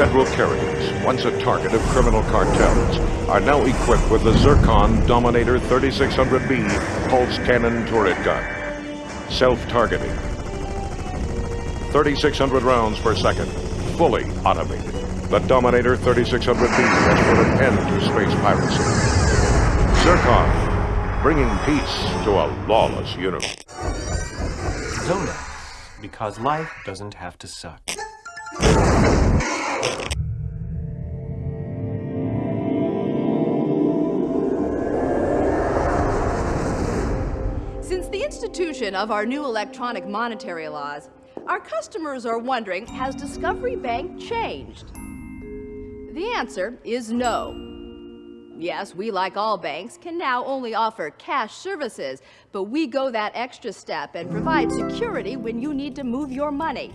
federal carriers, once a target of criminal cartels, are now equipped with the Zircon Dominator 3600B pulse cannon turret gun. Self-targeting. 3,600 rounds per second. Fully automated. The Dominator 3600B has put an end to space piracy. Zircon, bringing peace to a lawless universe. Zolax, because life doesn't have to suck. Since the institution of our new electronic monetary laws, our customers are wondering, has Discovery Bank changed? The answer is no. Yes, we, like all banks, can now only offer cash services, but we go that extra step and provide security when you need to move your money.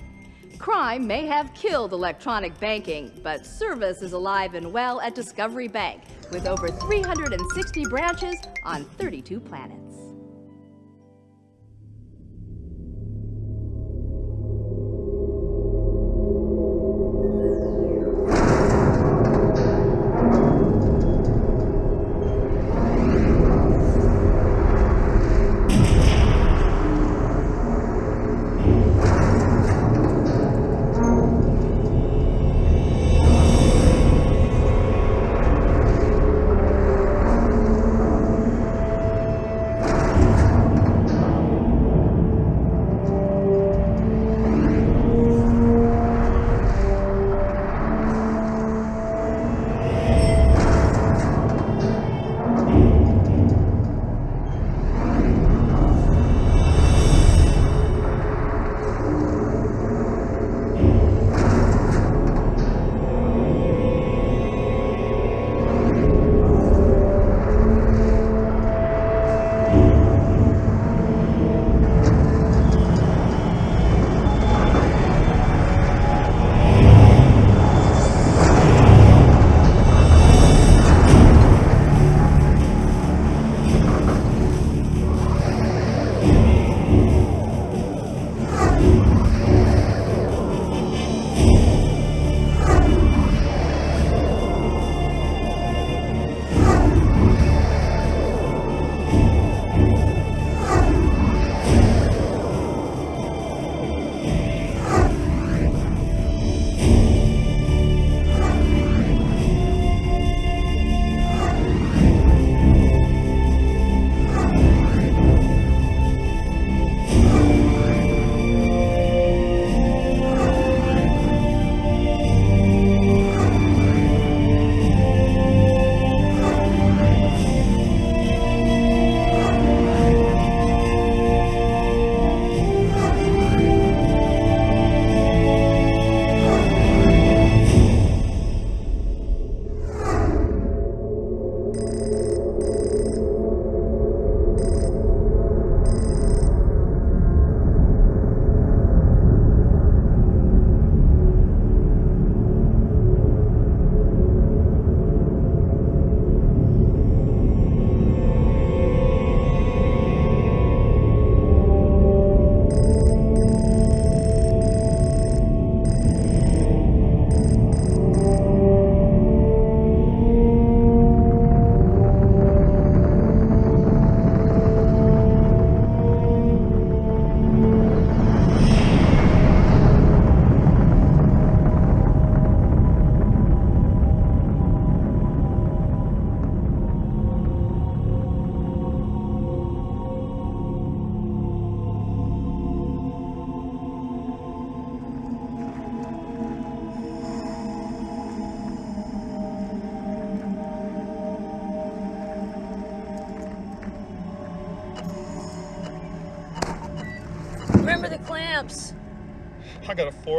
Crime may have killed electronic banking, but service is alive and well at Discovery Bank, with over 360 branches on 32 planets.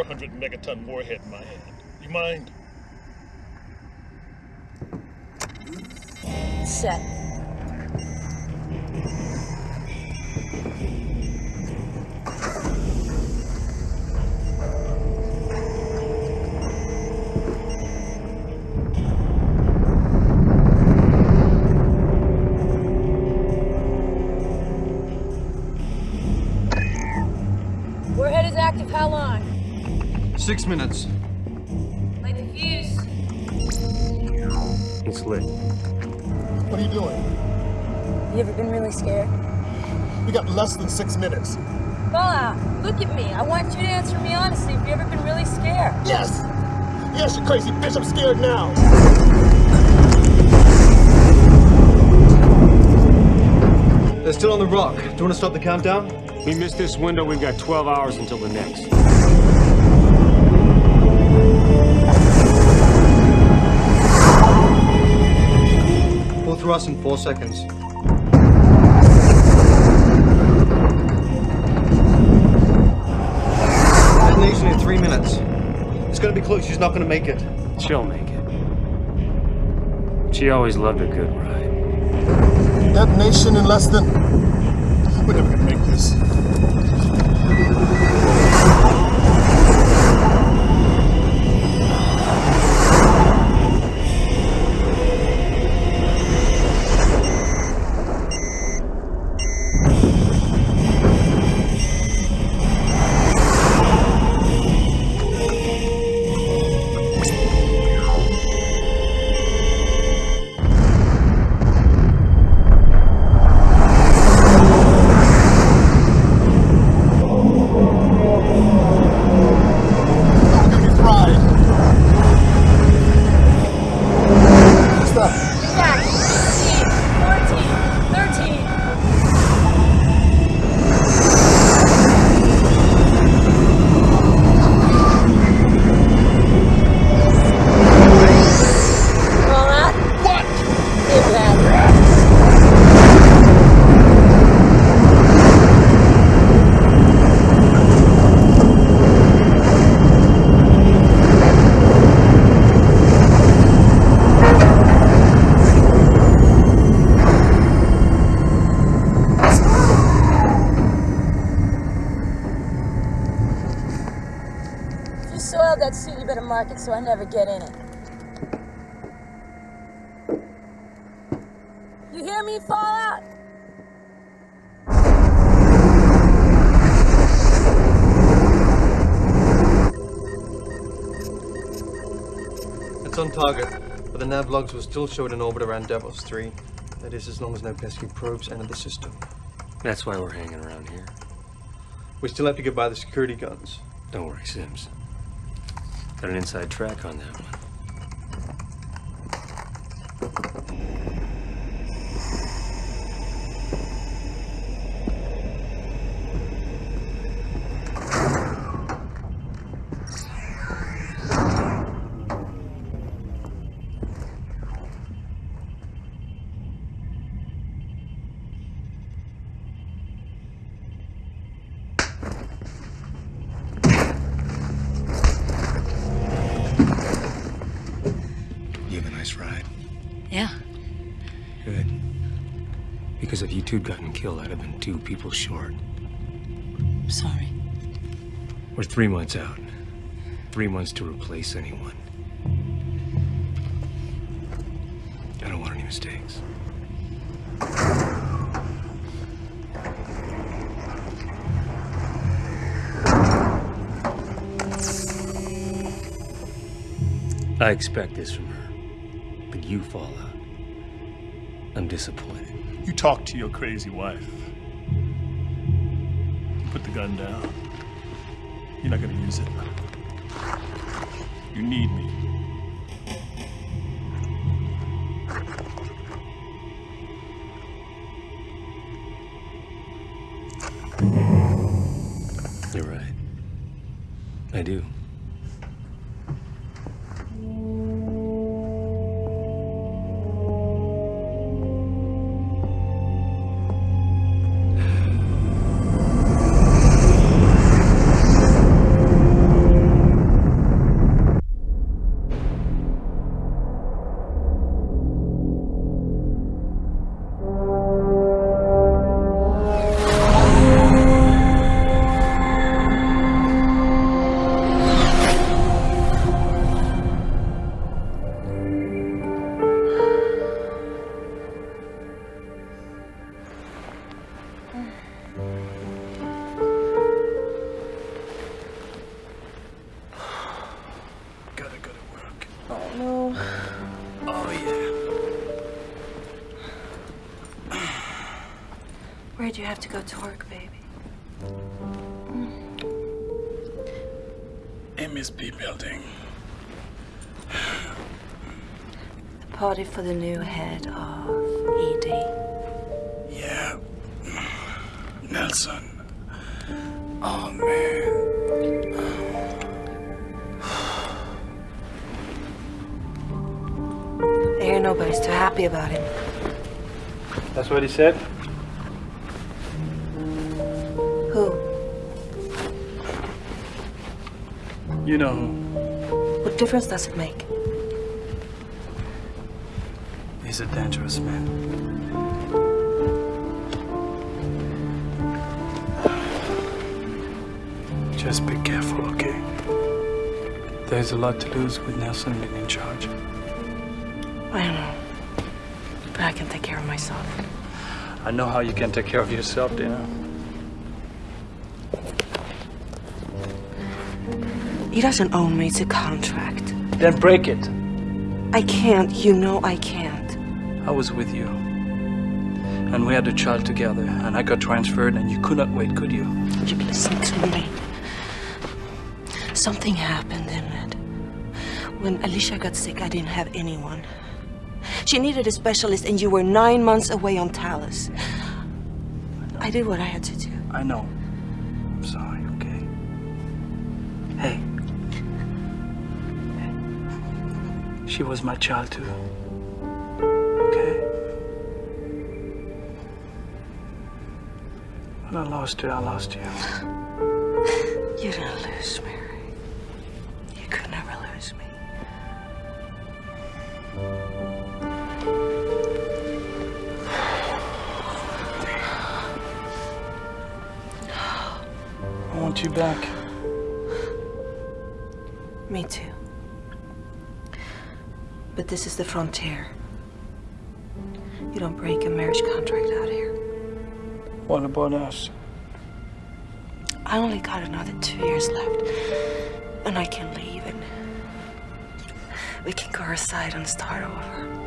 400 megaton warhead Six minutes. Length of It's lit. What are you doing? You ever been really scared? We got less than six minutes. Fallout, look at me. I want you to answer me honestly. Have you ever been really scared? Yes! Yes, you crazy bitch, I'm scared now. They're still on the rock. Do you want to stop the countdown? We missed this window, we've got 12 hours until the next. Full thrust in four seconds. Detonation in three minutes. It's gonna be close. She's not gonna make it. She'll make it. She always loved a good ride. Detonation in less than. We're never gonna make this. Suit, you better mark it so I never get in it. You hear me, Fallout? It's on target, but the nav logs will still show it in orbit around Davos 3. That is, as long as no pesky probes enter the system. That's why we're hanging around here. We still have to get by the security guns. Don't worry, Sims. Got an inside track on that Because if you two'd gotten killed, I'd have been two people short. Sorry. We're three months out. Three months to replace anyone. I don't want any mistakes. I expect this from her. But you Fallout. I'm disappointed. You talk to your crazy wife. You put the gun down. You're not gonna use it. You need me. Said? Who? You know who? What difference does it make? He's a dangerous man. Just be careful, okay? There's a lot to lose with Nelson being in charge. I don't know. But I can take care of myself. I know how you can take care of yourself, Dana. He doesn't own me, it's a contract. Then break it. I can't, you know I can't. I was with you. And we had a child together, and I got transferred, and you could not wait, could you? You listen to me. Something happened, Emmett. When Alicia got sick, I didn't have anyone. She needed a specialist, and you were nine months away on Talus. I did what I had to do. I know. I'm sorry, okay? Hey. She was my child too. Okay? When I lost her, I lost you. You didn't lose me, this is the frontier. You don't break a marriage contract out here. What about us? I only got another two years left. And I can leave and we can go our side and start over.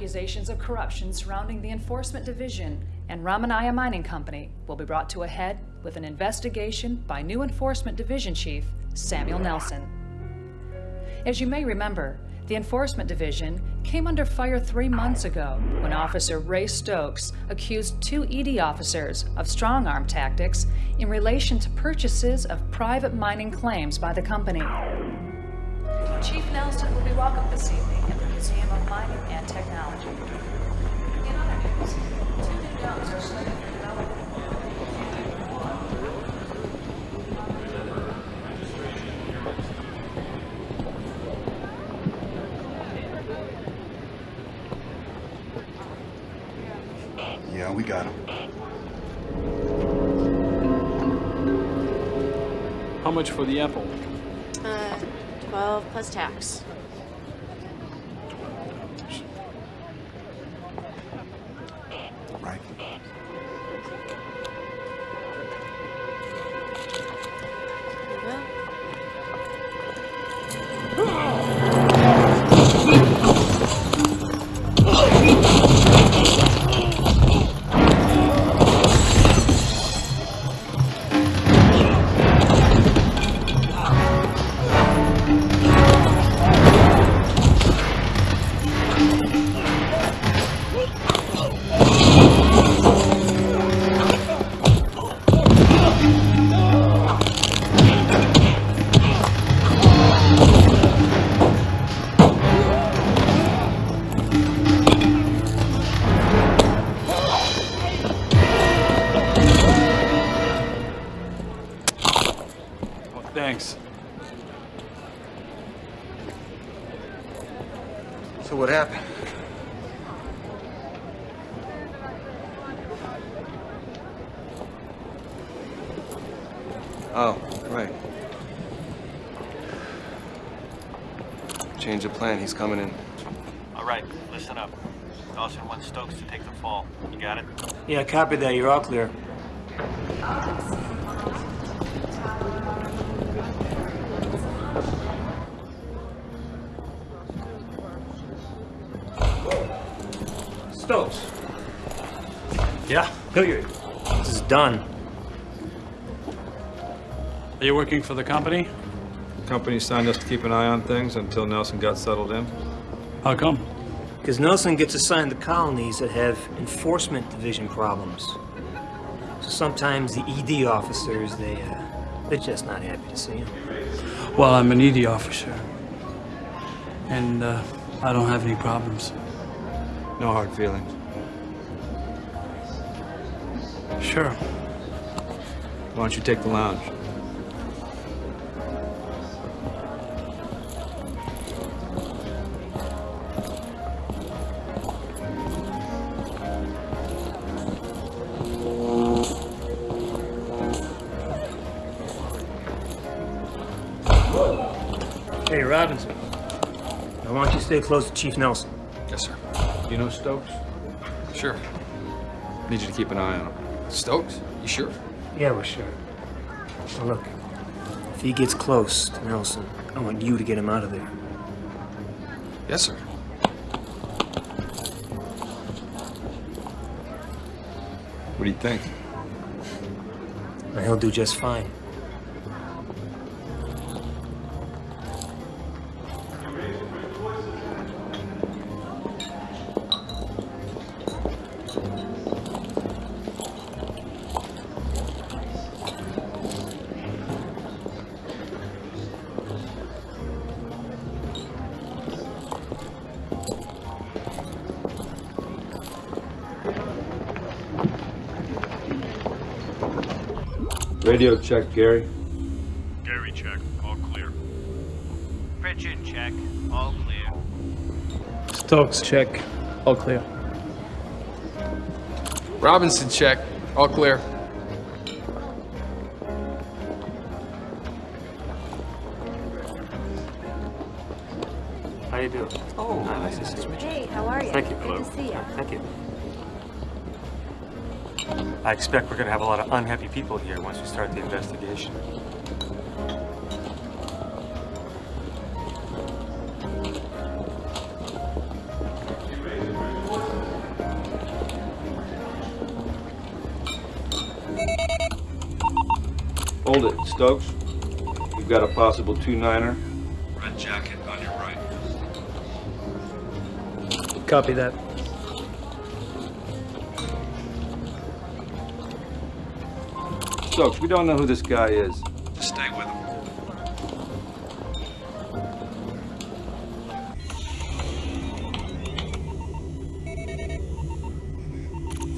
Accusations of corruption surrounding the Enforcement Division and Ramanaya Mining Company will be brought to a head with an investigation by new Enforcement Division Chief Samuel Nelson. As you may remember, the Enforcement Division came under fire three months ago when Officer Ray Stokes accused two ED officers of strong arm tactics in relation to purchases of private mining claims by the company. Chief Nelson will be welcome this evening Museum of Mining and Technology. In other news, two new domes are slated for development. Yeah, we got him. How much for the apple? Uh, 12 plus tax. Plan. He's coming in. All right, listen up. Dawson wants Stokes to take the fall. You got it? Yeah, copy that. You're all clear. Stokes. Yeah, Hilliard. This is done. Are you working for the company? The company signed us to keep an eye on things until Nelson got settled in. How come? Because Nelson gets assigned the colonies that have enforcement division problems. So sometimes the ED officers, they, uh, they're just not happy to see him. Well, I'm an ED officer. And uh, I don't have any problems. No hard feelings. Sure. Why don't you take the lounge? Stay close to Chief Nelson. Yes, sir. You know Stokes? Sure. Need you to keep an eye on him. Stokes? You sure? Yeah, we're sure. Now look, if he gets close to Nelson, I want you to get him out of there. Yes, sir. What do you think? And he'll do just fine. Radio check, Gary. Gary check. All clear. Pritchard check. All clear. Stokes, check. All clear. Robinson, check. All clear. Expect we're going to have a lot of unhappy people here once we start the investigation. Hold it, Stokes. We've got a possible two-niner. Red jacket on your right. Copy that. Stokes, we don't know who this guy is. Just stay with him.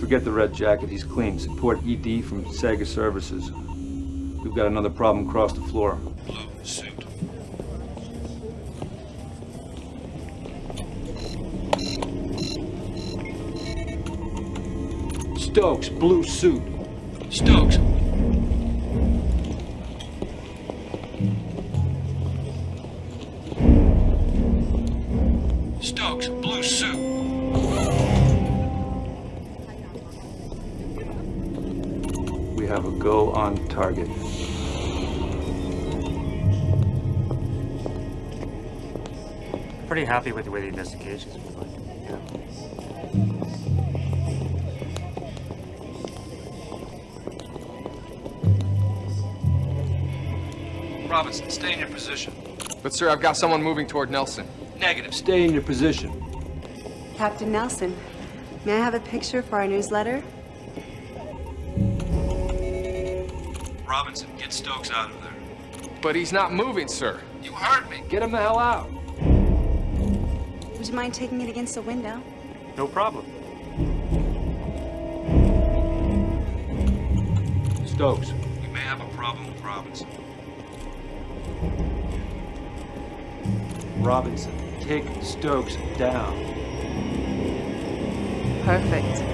Forget the red jacket, he's clean. Support ED from Sega Services. We've got another problem across the floor. Blue suit. Stokes, blue suit. Stokes, happy with the way the investigation's been going. Yeah. Robinson, stay in your position. But, sir, I've got someone moving toward Nelson. Negative. Stay in your position. Captain Nelson, may I have a picture for our newsletter? Robinson, get Stokes out of there. But he's not moving, sir. You heard me. Get him the hell out. Would you mind taking it against the window? No problem. Stokes. We may have a problem with Robinson. Robinson, take Stokes down. Perfect.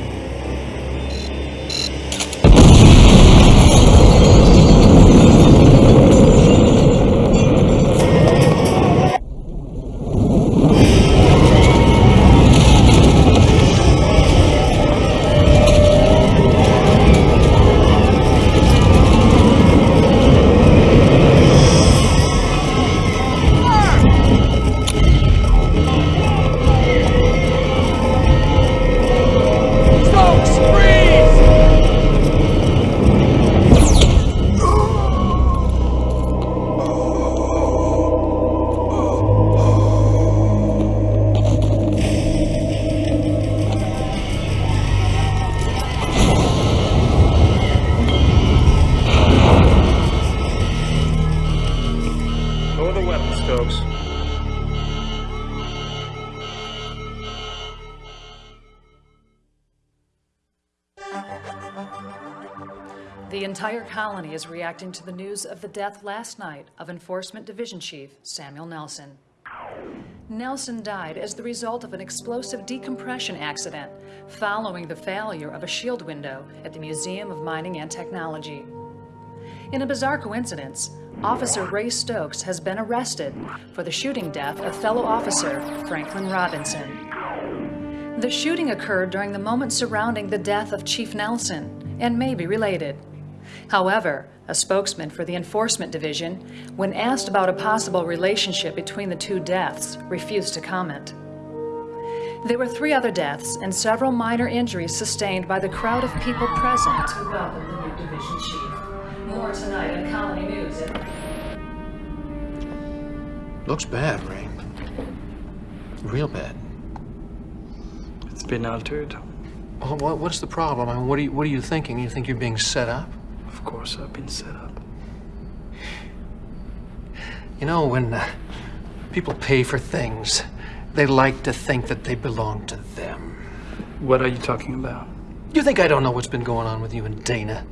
Is reacting to the news of the death last night of Enforcement Division Chief Samuel Nelson. Nelson died as the result of an explosive decompression accident following the failure of a shield window at the Museum of Mining and Technology. In a bizarre coincidence, Officer Ray Stokes has been arrested for the shooting death of fellow officer Franklin Robinson. The shooting occurred during the moments surrounding the death of Chief Nelson and may be related. However, a spokesman for the Enforcement Division, when asked about a possible relationship between the two deaths, refused to comment. There were three other deaths and several minor injuries sustained by the crowd of people present to welcome the new division chief. More tonight in Colony News. Looks bad, Ray. Real bad. It's been altered. Well, what, what's the problem? I mean, what are you What are you thinking? You think you're being set up? Of course, I've been set up. You know, when uh, people pay for things, they like to think that they belong to them. What are you talking about? You think I don't know what's been going on with you and Dana?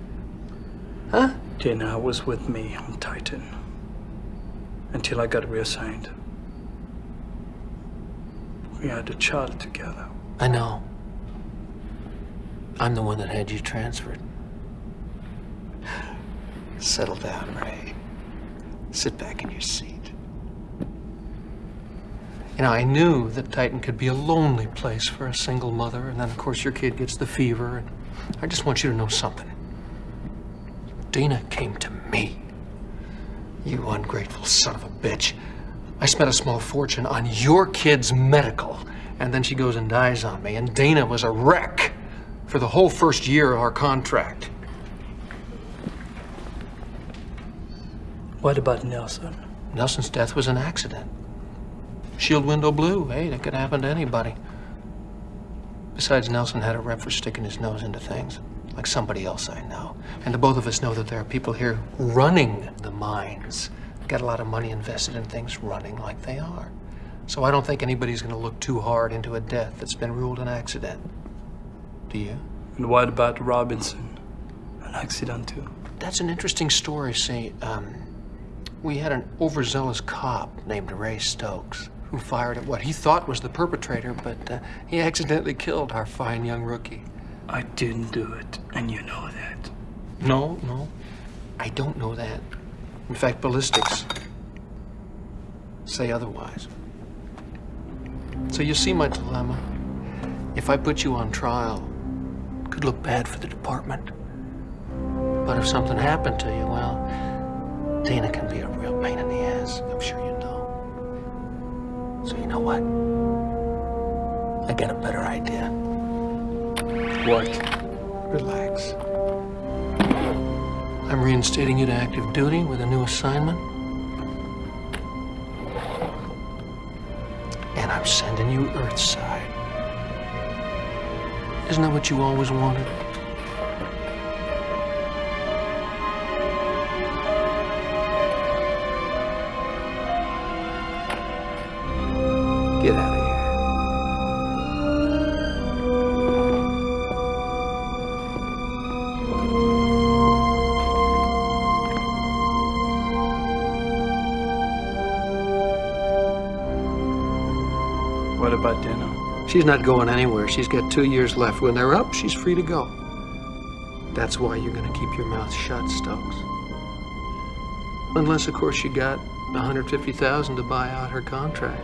Huh? Dana was with me on Titan until I got reassigned. We had a child together. I know. I'm the one that had you transferred. Settle down, Ray. Sit back in your seat. You know, I knew that Titan could be a lonely place for a single mother, and then, of course, your kid gets the fever, and I just want you to know something. Dana came to me. You ungrateful son of a bitch. I spent a small fortune on your kid's medical, and then she goes and dies on me, and Dana was a wreck for the whole first year of our contract. What about Nelson? Nelson's death was an accident. Shield window blew. Hey, that could happen to anybody. Besides, Nelson had a rep for sticking his nose into things, like somebody else I know. And the both of us know that there are people here running the mines. Got a lot of money invested in things running like they are. So I don't think anybody's going to look too hard into a death that's been ruled an accident. Do you? And what about Robinson? An accident too? That's an interesting story. See, um, we had an overzealous cop named Ray Stokes who fired at what he thought was the perpetrator, but uh, he accidentally killed our fine young rookie. I didn't do it, and you know that. No, no, I don't know that. In fact, ballistics say otherwise. So you see my dilemma. If I put you on trial, it could look bad for the department. But if something happened to you, well, Dana can be a real pain in the ass. I'm sure you know. So you know what? I got a better idea. What? Relax. I'm reinstating you to active duty with a new assignment. And I'm sending you Earthside. Isn't that what you always wanted? She's not going anywhere. She's got two years left. When they're up, she's free to go. That's why you're gonna keep your mouth shut, Stokes. Unless, of course, you got 150,000 to buy out her contract.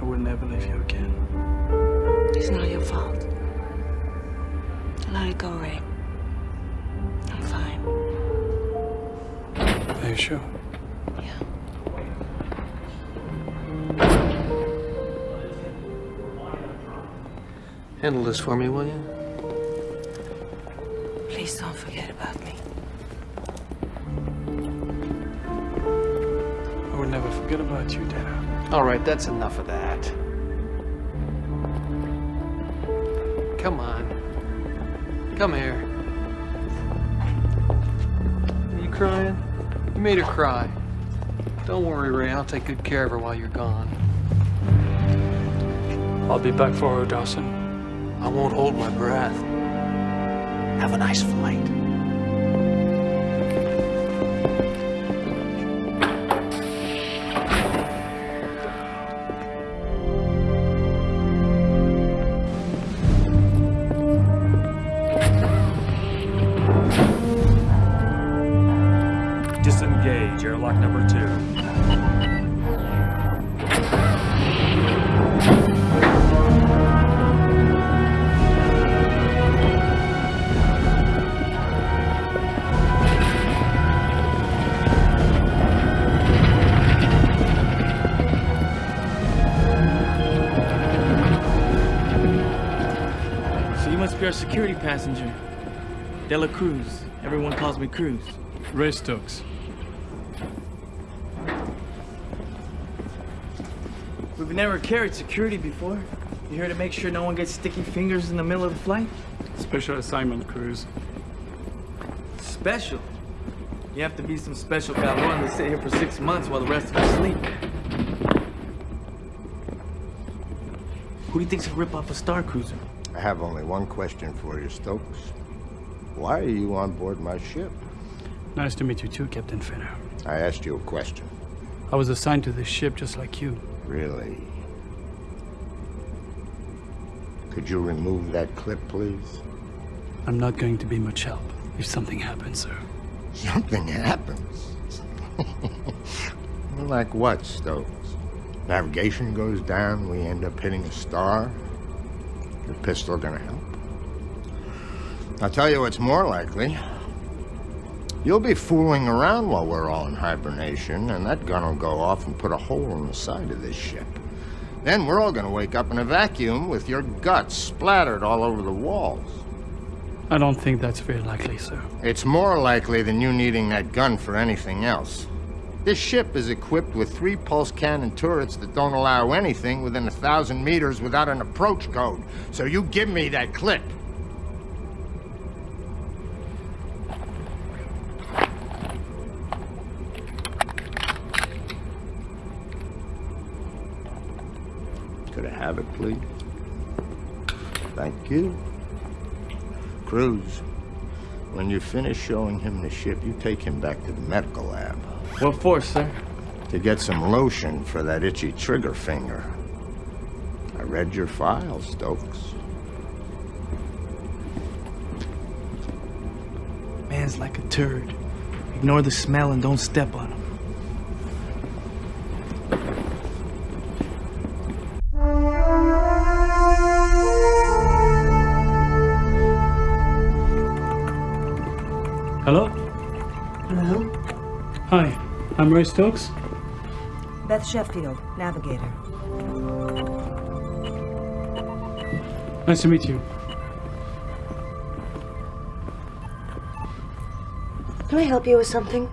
I will never leave you again. It's not your fault. Let it go, Ray. I'm fine. Are you sure? Yeah. Handle this for me, will you? Right, that's enough of that. Come on. Come here. Are you crying? You made her cry. Don't worry, Ray. I'll take good care of her while you're gone. I'll be back for her, Dawson. I won't hold my breath. Have a nice flight. So you must be our security passenger. Dela Cruz. Everyone calls me Cruz. Ray Stokes. We've never carried security before. You here to make sure no one gets sticky fingers in the middle of the flight? Special assignment Cruz. Special. You have to be some special cabrón to sit here for six months while the rest of us sleep. Who do you think's a rip off a Star Cruiser? I have only one question for you, Stokes. Why are you on board my ship? Nice to meet you too, Captain Finner. I asked you a question. I was assigned to this ship just like you. Really? Could you remove that clip, please? I'm not going to be much help if something happens, sir. Something happens. like what, Stokes? Navigation goes down, we end up hitting a star? Your pistol gonna help? I'll tell you what's more likely. You'll be fooling around while we're all in hibernation, and that gun will go off and put a hole in the side of this ship. Then we're all gonna wake up in a vacuum with your guts splattered all over the walls. I don't think that's very likely, sir. It's more likely than you needing that gun for anything else. This ship is equipped with three pulse cannon turrets that don't allow anything within a thousand meters without an approach code. So you give me that clip. Could I have it, please? Thank you. Cruz, when you finish showing him the ship, you take him back to the medical lab. What for, sir? To get some lotion for that itchy trigger finger. I read your file, Stokes. Man's like a turd. Ignore the smell and don't step on him. Hello? Hello? Hi, I'm Ray Stokes. Beth Sheffield, navigator. Nice to meet you. Can I help you with something?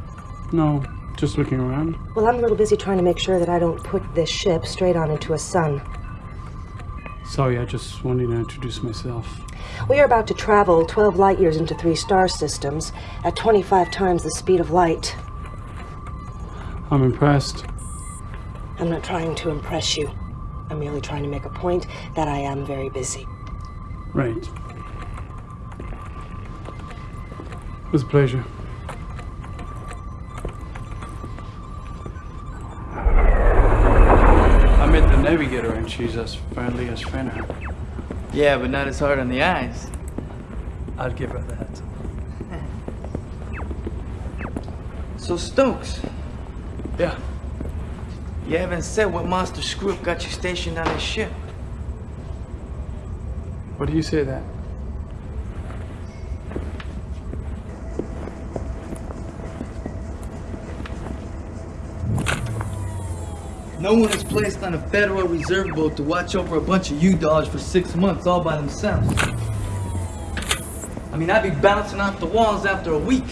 No, just looking around. Well, I'm a little busy trying to make sure that I don't put this ship straight on into a sun. Sorry, I just wanted to introduce myself. We are about to travel 12 light years into three star systems at 25 times the speed of light. I'm impressed. I'm not trying to impress you. I'm merely trying to make a point that I am very busy. Right. It was a pleasure. I met the navigator and she's as friendly as Fenner. Yeah, but not as hard on the eyes. I'll give her that. So Stokes, Yeah. you haven't said what monster screw got you stationed on this ship. What do you say that? No one is placed on a Federal Reserve boat to watch over a bunch of U-Dogs for six months all by themselves. I mean, I'd be bouncing off the walls after a week.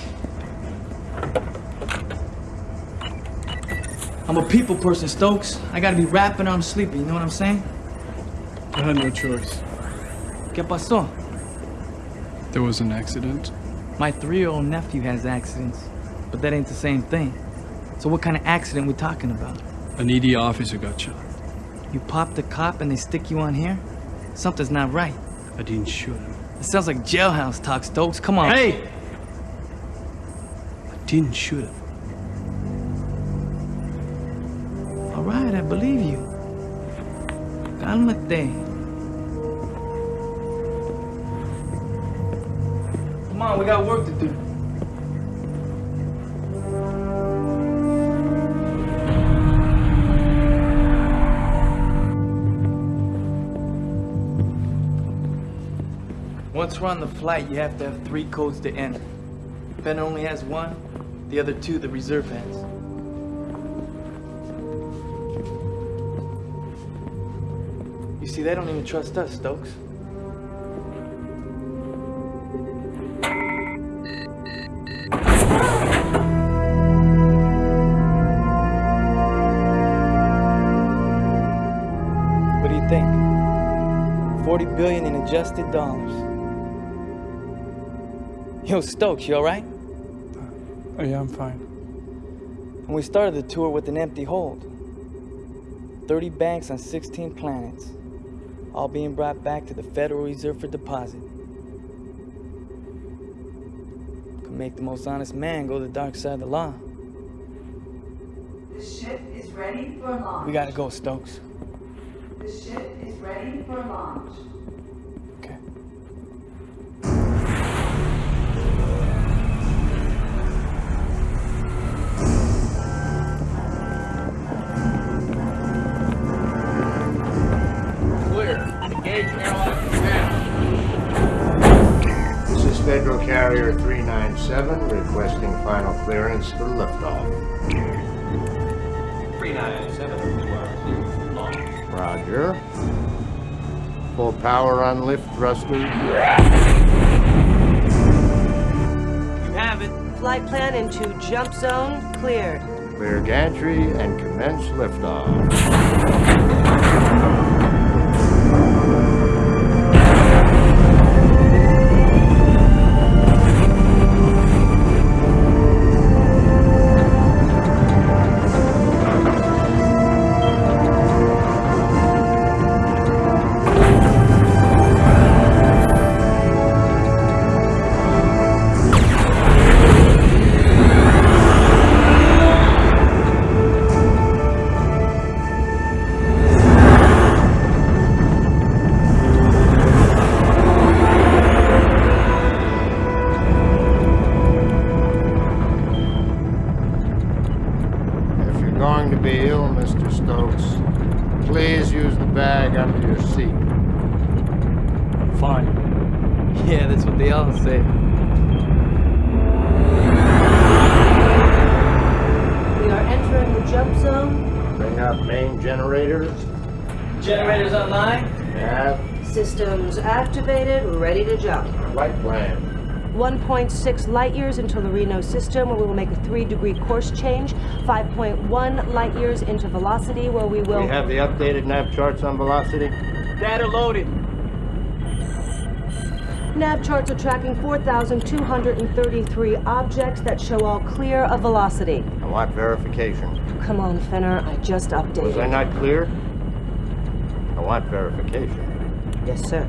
I'm a people person, Stokes. I gotta be rapping or I'm sleeping, you know what I'm saying? I had no choice. ¿Qué pasó? There was an accident. My three-year-old nephew has accidents, but that ain't the same thing. So what kind of accident we talking about? An ED officer got shot. You pop the cop and they stick you on here? Something's not right. I didn't shoot him. It sounds like jailhouse talk, Stokes. Come on. Hey! I didn't shoot him. Cálmate. Come on, we got work to do. Once we're on the flight, you have to have three codes to enter. Ben only has one, the other two the reserve has. See, they don't even trust us, Stokes. What do you think? 40 billion in adjusted dollars. Yo, Stokes, you alright? Oh, yeah, I'm fine. And we started the tour with an empty hold. 30 banks on 16 planets, all being brought back to the Federal Reserve for deposit. Could make the most honest man go the dark side of the law. The ship is ready for launch. We gotta go, Stokes. The ship is ready for launch. Federal 397 requesting final clearance for liftoff. 397 launch. Roger. Full power on lift thrusters. You have it. Flight plan into jump zone cleared. Clear gantry and commence liftoff. 1.6 light years into the Reno system, where we will make a three degree course change. 5.1 light years into velocity, where we will. We have the updated nav charts on velocity. Data loaded. Nav charts are tracking 4,233 objects that show all clear of velocity. I want verification. Come on, Fenner, I just updated. Was I not clear? I want verification. Yes, sir.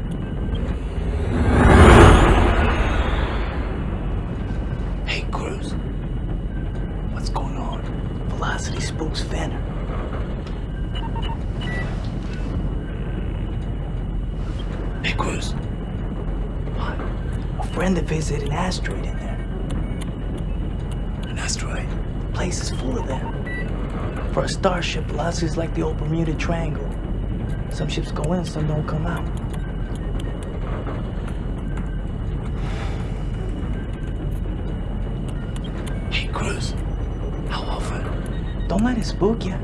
Place is full of them. For a starship, velocity is like the old Bermuda Triangle. Some ships go in, some don't come out. Hey, Cruz. How often? Don't let it spook you.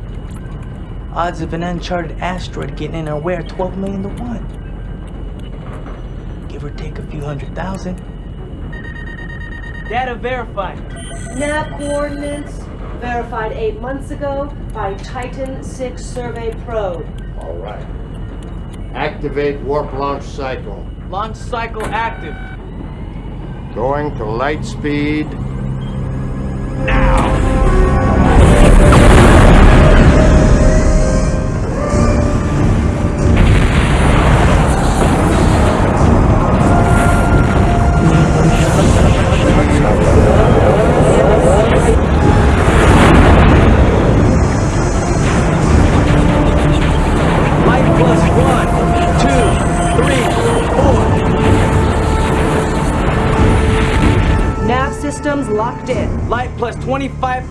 Odds of an uncharted asteroid getting in our way are 12 million to 1. Give or take a few hundred thousand. Data verified. Nav coordinates verified eight months ago by Titan 6 survey probe. All right. Activate warp launch cycle. Launch cycle active. Going to light speed.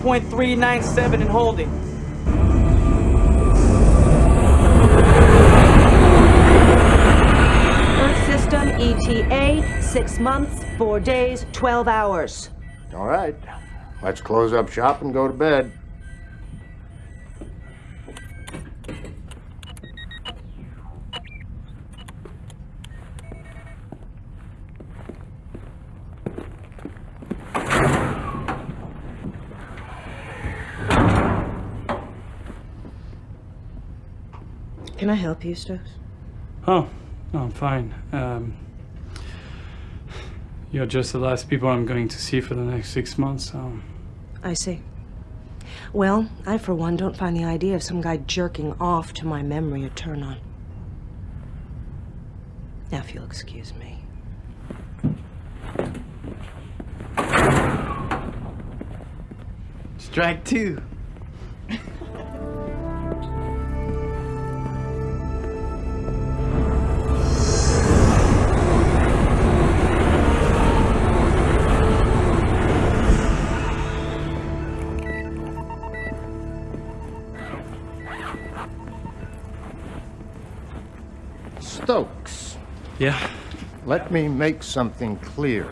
25.397 and holding. Earth system ETA, six months, four days, 12 hours. All right. Let's close up shop and go to bed. Help you, Stokes? Oh, no, I'm fine. Um, you're just the last people I'm going to see for the next six months, so. I see. Well, I, for one, don't find the idea of some guy jerking off to my memory a turn on. Now, if you'll excuse me. Strike two. Yeah? Let me make something clear.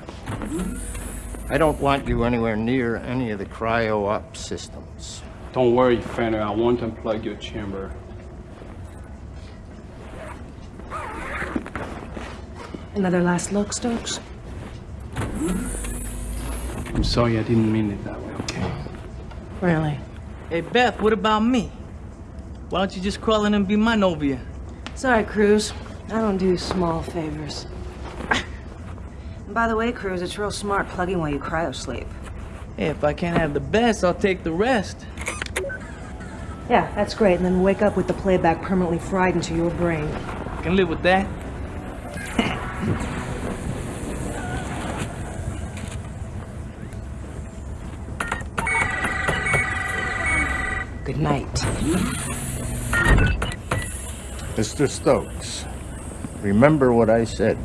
I don't want you anywhere near any of the cryo-up systems. Don't worry, Fenner. I won't unplug your chamber. Another last look, Stokes? I'm sorry, I didn't mean it that way, okay? Really? Hey, Beth, what about me? Why don't you just crawl in and be my Novia? Sorry, Cruz. I don't do small favors. And by the way, Cruz, it's real smart plugging while you cryo sleep. Hey, if I can't have the best, I'll take the rest. Yeah, that's great. And then wake up with the playback permanently fried into your brain. I Can live with that. Good night. Mr. Stokes, remember what I said.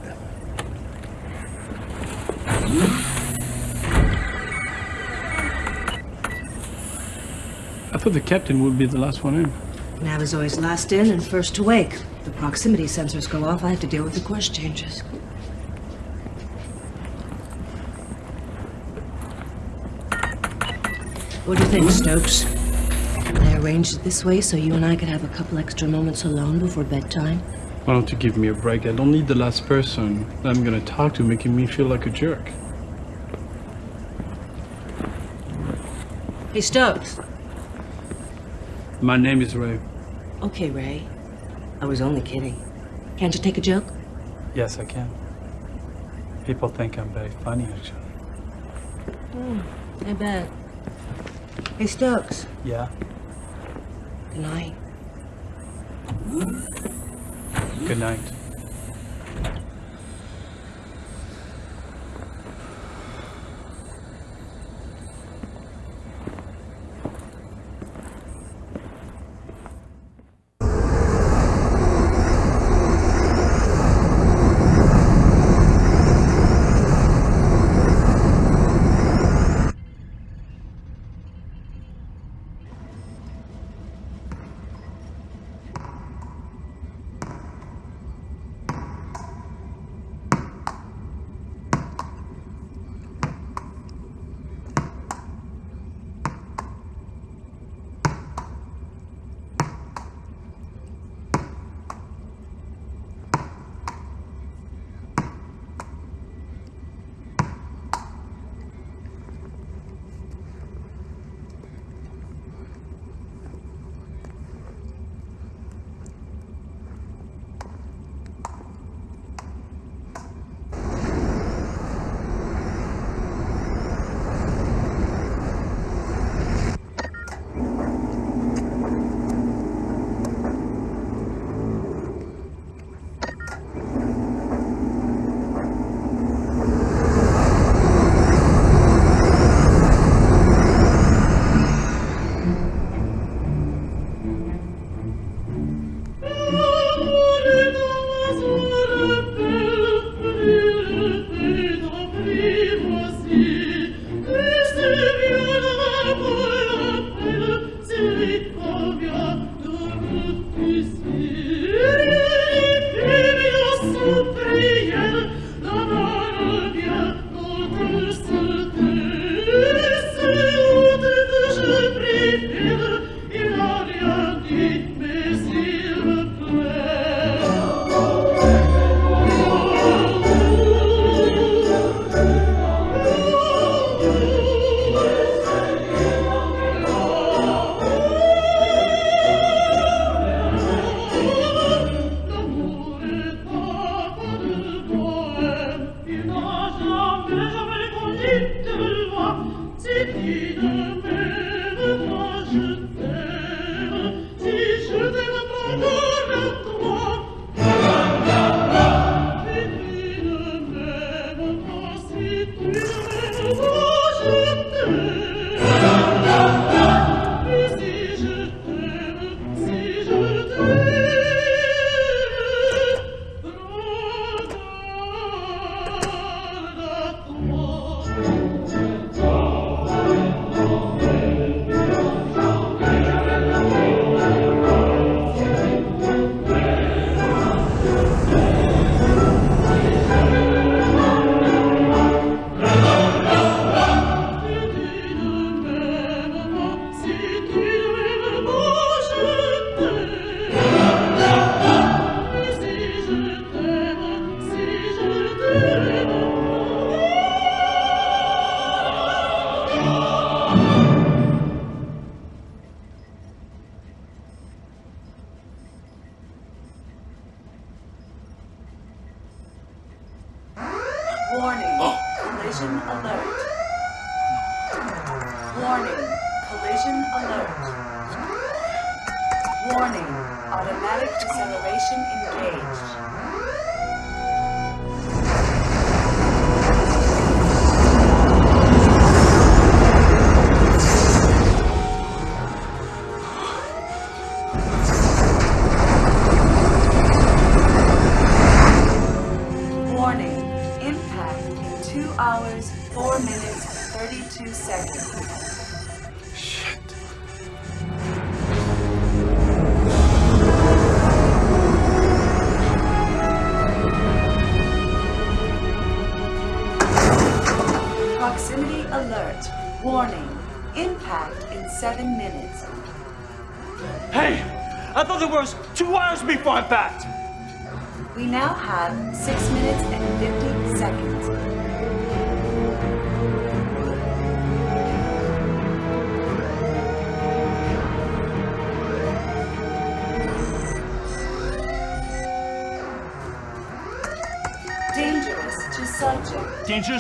I thought the captain would be the last one in. Nav is always last in and first to wake. The proximity sensors go off, I have to deal with the course changes. What do you think, Stokes? I arranged it this way so you and I could have a couple extra moments alone before bedtime. Why don't you give me a break? I don't need the last person that I'm gonna talk to making me feel like a jerk. Hey, Stokes. My name is Ray. Okay, Ray. I was only kidding. Can't you take a joke? Yes, I can. People think I'm very funny, actually. Hmm, I bet. Hey, Stokes. Yeah? Good night. Good night.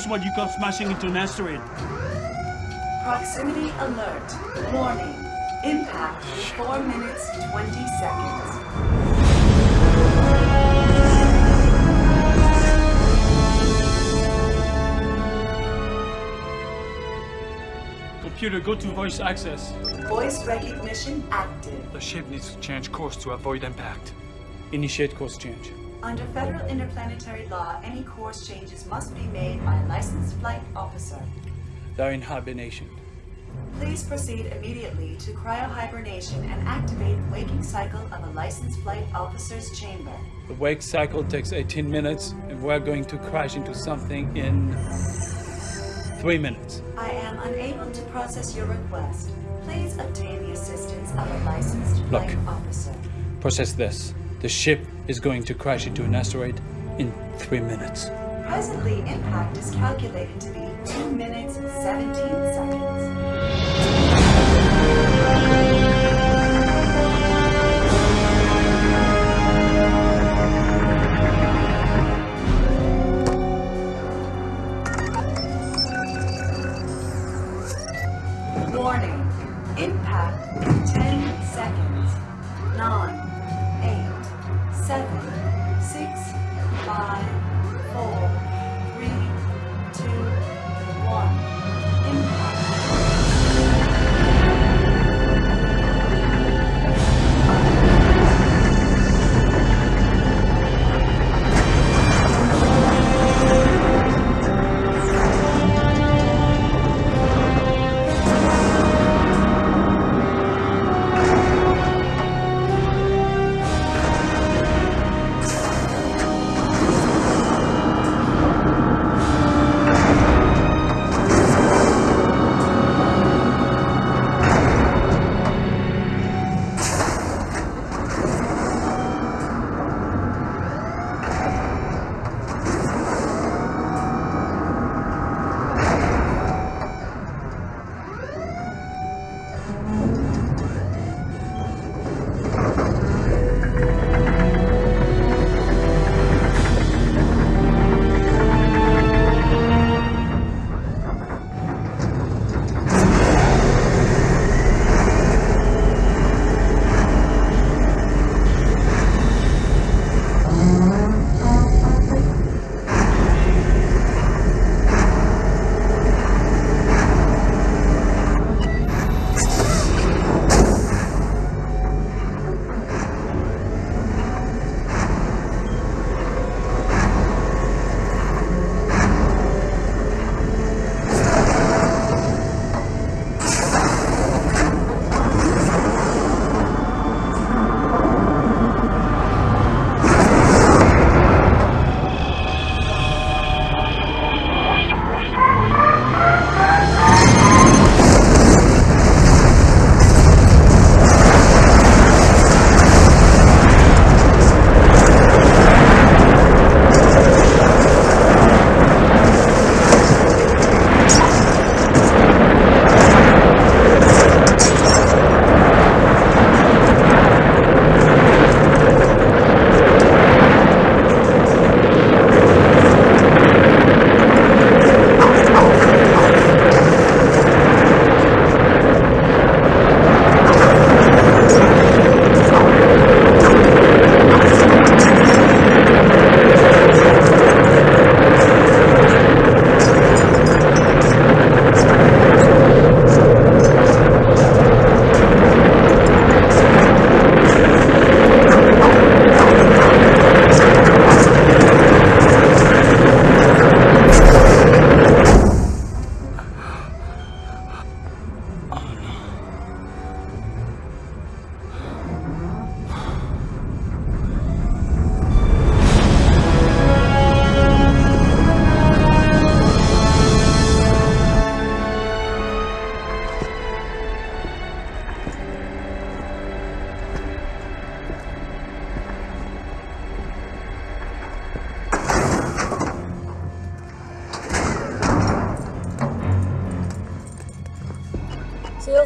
Dangerous while you got smashing into an asteroid. Proximity alert. Warning. Impact in 4 minutes 20 seconds. Computer, go to voice access. Voice recognition active. The ship needs to change course to avoid impact. Initiate course change. Under federal interplanetary law, any course changes must be made by a licensed flight officer. They're in hibernation. Please proceed immediately to cryohibernation and activate waking cycle of a licensed flight officer's chamber. The wake cycle takes 18 minutes, and we're going to crash into something in three minutes. I am unable to process your request. Please obtain the assistance of a licensed Look. flight officer. Process this. The ship is going to crash into an asteroid in three minutes. Presently, impact is calculated to be 2 minutes 17 seconds.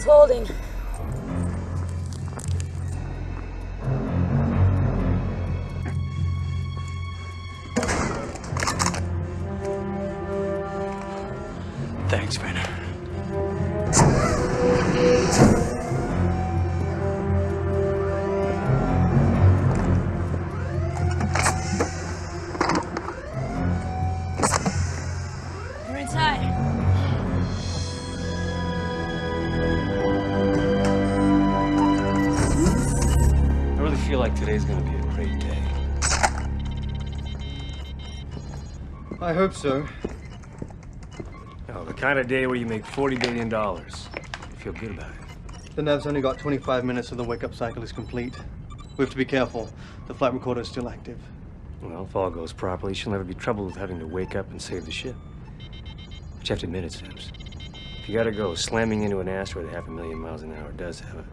Holding. Hope so. Oh, the kind of day where you make $40 billion. You feel good about it. The Nav's only got 25 minutes, so the wake-up cycle is complete. We have to be careful. The flight recorder is still active. Well, if all goes properly, she'll never be troubled with having to wake up and save the ship. But you have to admit it, Sims. If you gotta go, slamming into an asteroid at half a million miles an hour does have a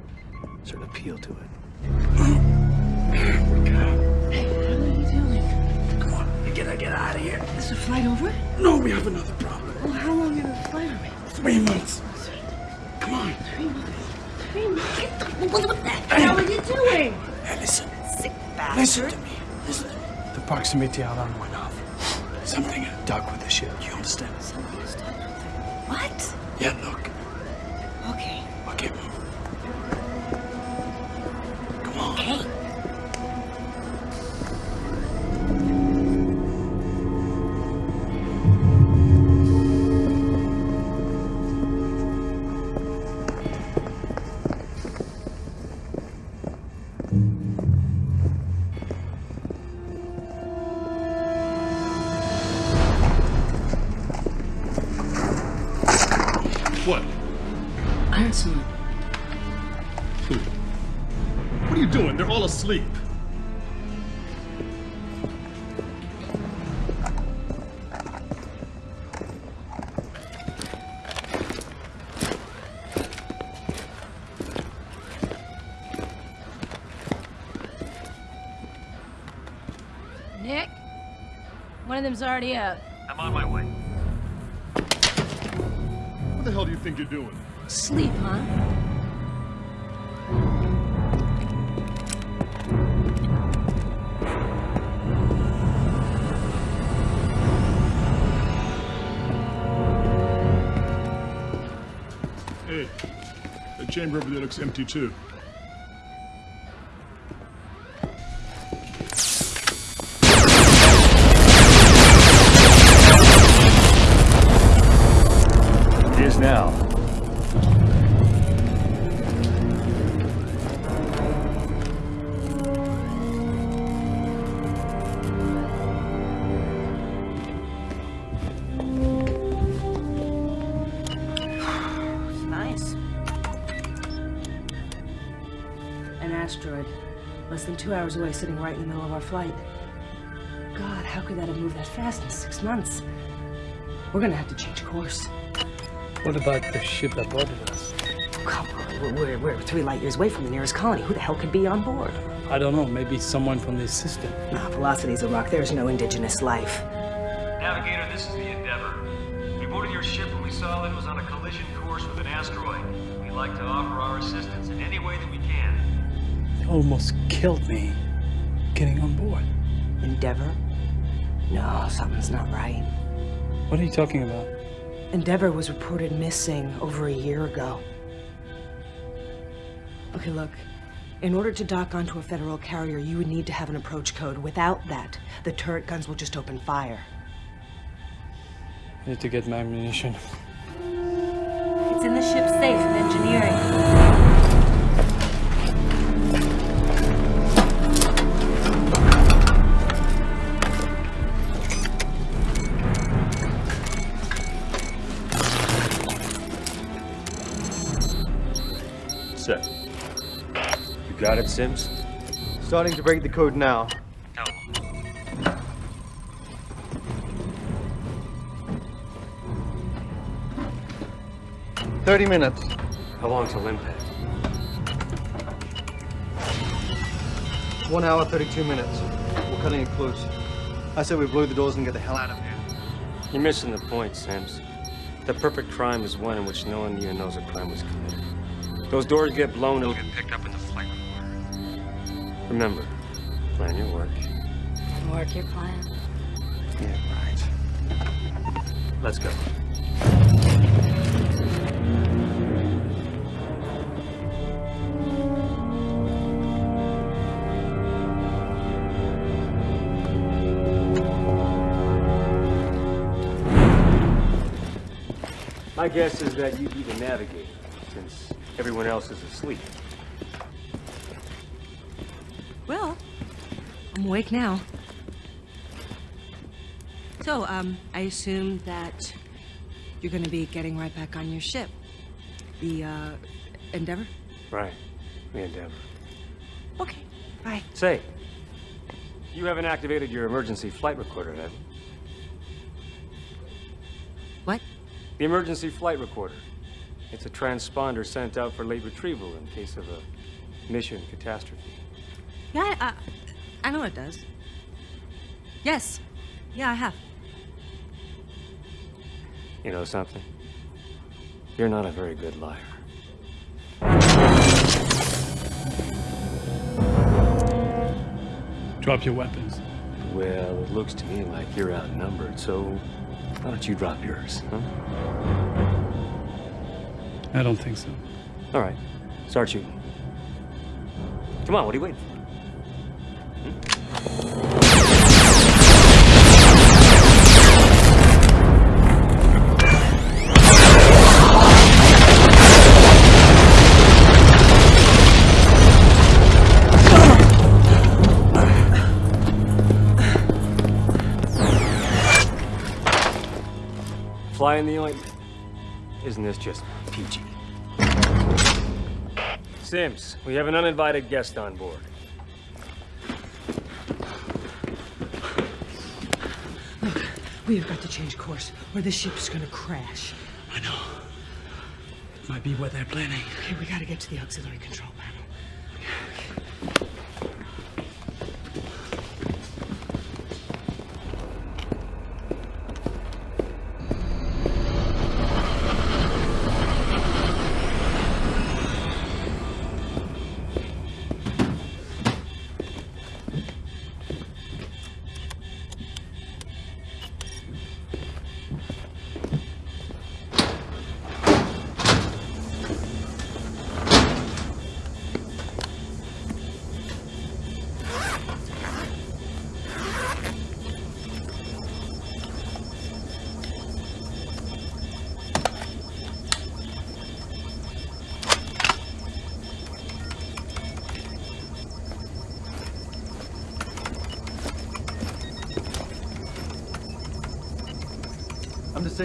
certain appeal to it. out of here. Is the flight over? No, we have another problem. Well, how long in the flight we? Three months. Come on. Three months. Three months? Get the, what, the hell are you doing? Hey, listen. Sick Listen to me. Listen to me. The proximity alarm went off. Something dug with the ship. You understand? Something is done. What? Yeah, look. One of already up. I'm on my way. What the hell do you think you're doing? Sleep, huh? Hey, the chamber over there looks empty too. Now. Nice. An asteroid. Less than two hours away, sitting right in the middle of our flight. God, how could that have moved that fast in six months? We're gonna have to change course. What about the ship that boarded us? Come on, we're, we're, we're three light years away from the nearest colony. Who the hell could be on board? I don't know, maybe someone from this system. Nah, Velocity's a rock. There's no indigenous life. Navigator, this is the Endeavor. We boarded your ship when we saw that it was on a collision course with an asteroid. We'd like to offer our assistance in any way that we can. They almost killed me getting on board. Endeavor? No, something's not right. What are you talking about? Endeavor was reported missing over a year ago. Okay, look. In order to dock onto a federal carrier, you would need to have an approach code. Without that, the turret guns will just open fire. I need to get my ammunition. It's in the ship's safe in engineering. Got it, Sims? Starting to break the code now. Thirty minutes. How long till impact? One hour, 32 minutes. We're cutting it close. I said we blow the doors and get the hell out of here. You're missing the point, Sims. The perfect crime is one in which no one even knows a crime was committed. Those doors get blown, it'll get picked up in the flight recorder. Remember, plan your work. And work your plan. Yeah, right. Let's go. My guess is that you'd be the navigator, since everyone else is asleep. Well, I'm awake now. So, um, I assume that you're gonna be getting right back on your ship. The, uh, Endeavor? Right. The Endeavor. Okay, bye. Say, you haven't activated your emergency flight recorder, have you? What? The emergency flight recorder. It's a transponder sent out for late retrieval in case of a mission catastrophe. Yeah, I, I, I know it does. Yes. Yeah, I have. You know something? You're not a very good liar. Drop your weapons. Well, it looks to me like you're outnumbered, so why don't you drop yours, huh? I don't think so. All right, start shooting. Come on, what are you waiting for? Fly in the ointment. Isn't this just peachy? Sims, we have an uninvited guest on board. We have got to change course, or the ship's gonna crash. I know. It might be what they're planning. Okay, we gotta get to the auxiliary control panel.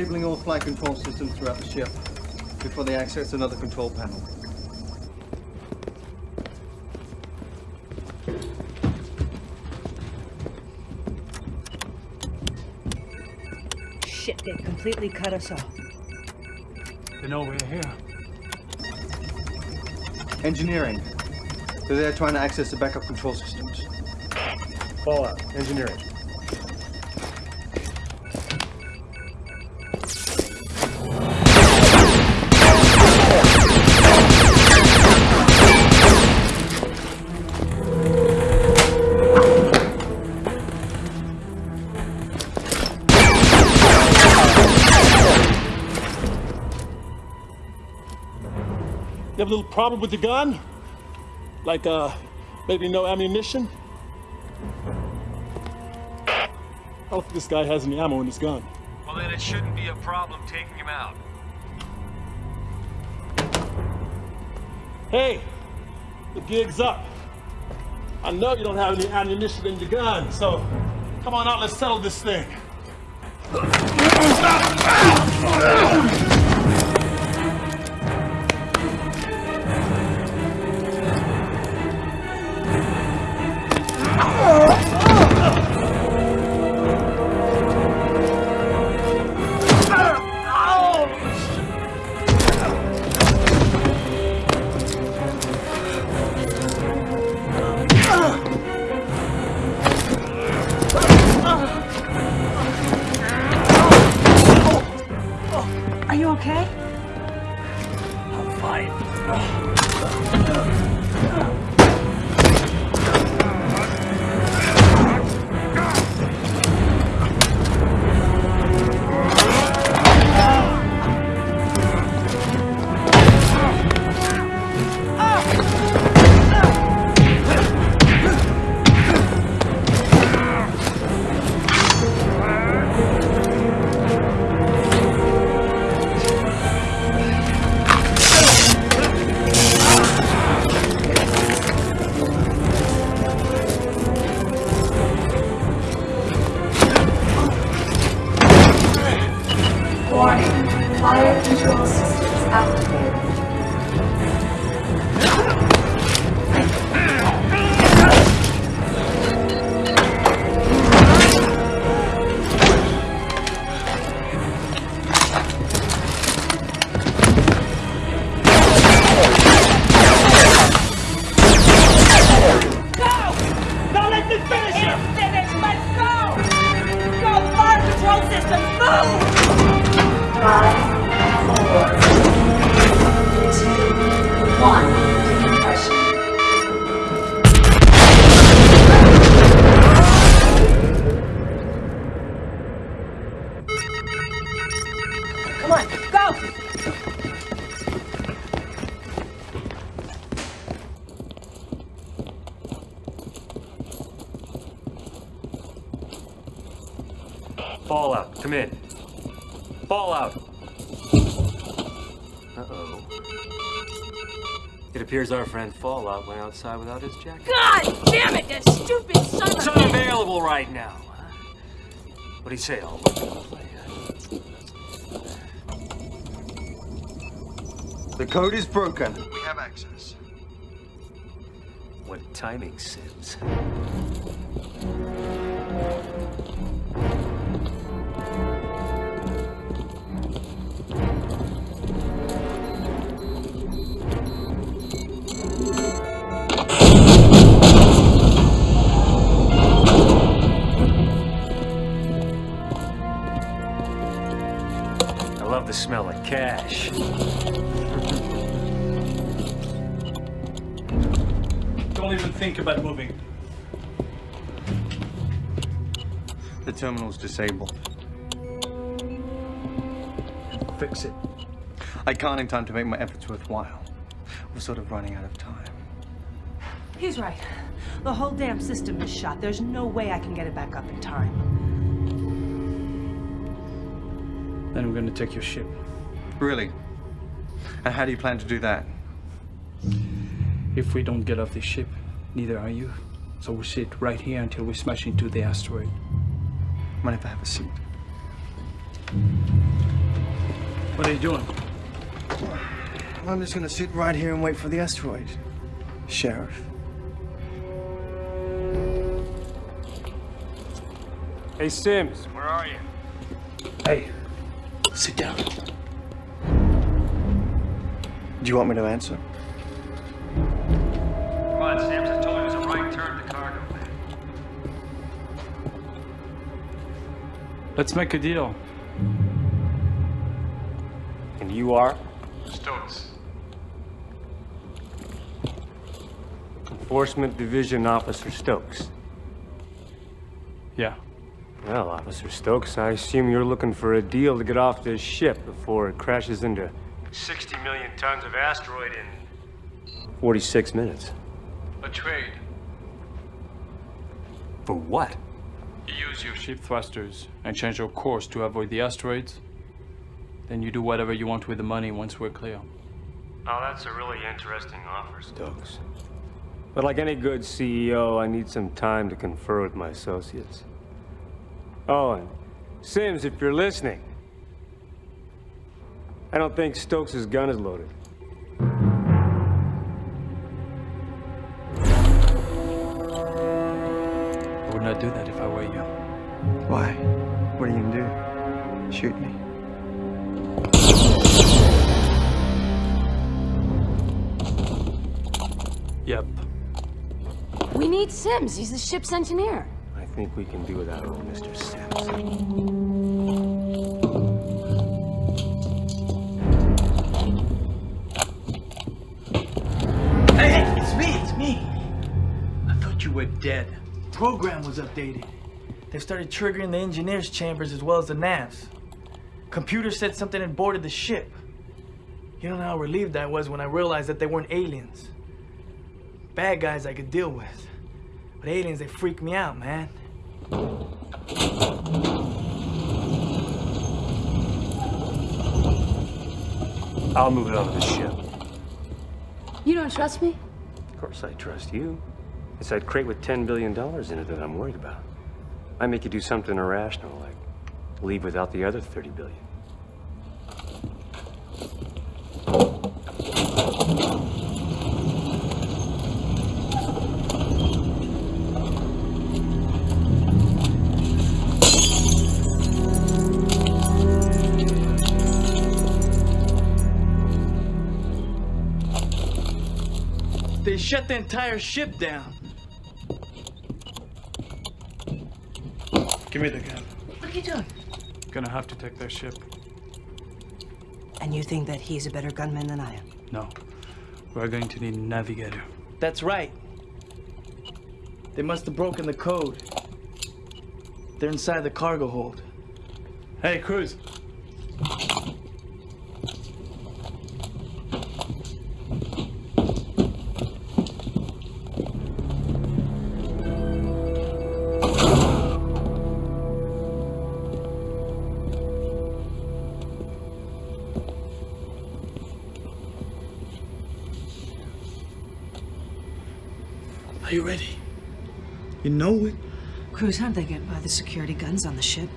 Disabling all flight control systems throughout the ship before they access another control panel. Shit, they completely cut us off. They know we're here. Engineering. They're there trying to access the backup control systems. Fallout. Engineering. Problem with the gun? Like, uh, maybe no ammunition? I don't think this guy has any ammo in his gun. Well, then it shouldn't be a problem taking him out. Hey, the gig's up. I know you don't have any ammunition in your gun, so come on out, let's settle this thing. Let's go! Go! Fire control system! Move! Five, four, two, one. Come in. Fallout! Uh-oh. It appears our friend Fallout went outside without his jacket. God damn it, that stupid son It's of a... unavailable right now. What do you say, I'll work the The code is broken. We have access. What timing, Sims. The smell of cash. Don't even think about moving. The terminal's disabled. Fix it. I can't in time to make my efforts worthwhile. We're sort of running out of time. He's right. The whole damn system is shot. There's no way I can get it back up in time. Then we're gonna take your ship. Really? And how do you plan to do that? If we don't get off this ship, neither are you. So we'll sit right here until we smash into the asteroid. Mind if I have a seat? What are you doing? I'm just gonna sit right here and wait for the asteroid. Sheriff. Hey, Sims. Where are you? Hey, sit down. Do you want me to answer? Come on, Sims. I told you it was a right turn to cargo. Let's make a deal. And you are? Stokes. Enforcement Division Officer Stokes. Yeah. Well, Officer Stokes, I assume you're looking for a deal to get off this ship before it crashes into 60 million tons of asteroid in 46 minutes. A trade. For what? You use your ship thrusters and change your course to avoid the asteroids. Then you do whatever you want with the money once we're clear. Oh, that's a really interesting offer, Stokes. But like any good CEO, I need some time to confer with my associates. Oh, and Sims, if you're listening, I don't think Stokes' gun is loaded. I would not do that if I were you. Why? What are you gonna do? Shoot me? Yep. We need Sims. He's the ship's engineer. Think we can do without old Mr. Sims. Hey, it's me, it's me. I thought you were dead. Program was updated. They've started triggering the engineer's chambers as well as the navs. Computer said something had boarded the ship. You don't know how relieved I was when I realized that they weren't aliens. Bad guys I could deal with. But aliens, they freak me out, man. I'll move it onto the ship. You don't trust me? Of course I trust you. It's that crate with $10 billion in it that I'm worried about. I make you do something irrational, like leave without the other 30 billion. The entire ship down. Give me the gun. What are you doing? Gonna have to take their ship. And you think that he's a better gunman than I am? No. We're going to need a navigator. That's right. They must have broken the code. They're inside the cargo hold. Hey, Cruz. Are you ready? You know it? Cruz, how'd they get by the security guns on the ship?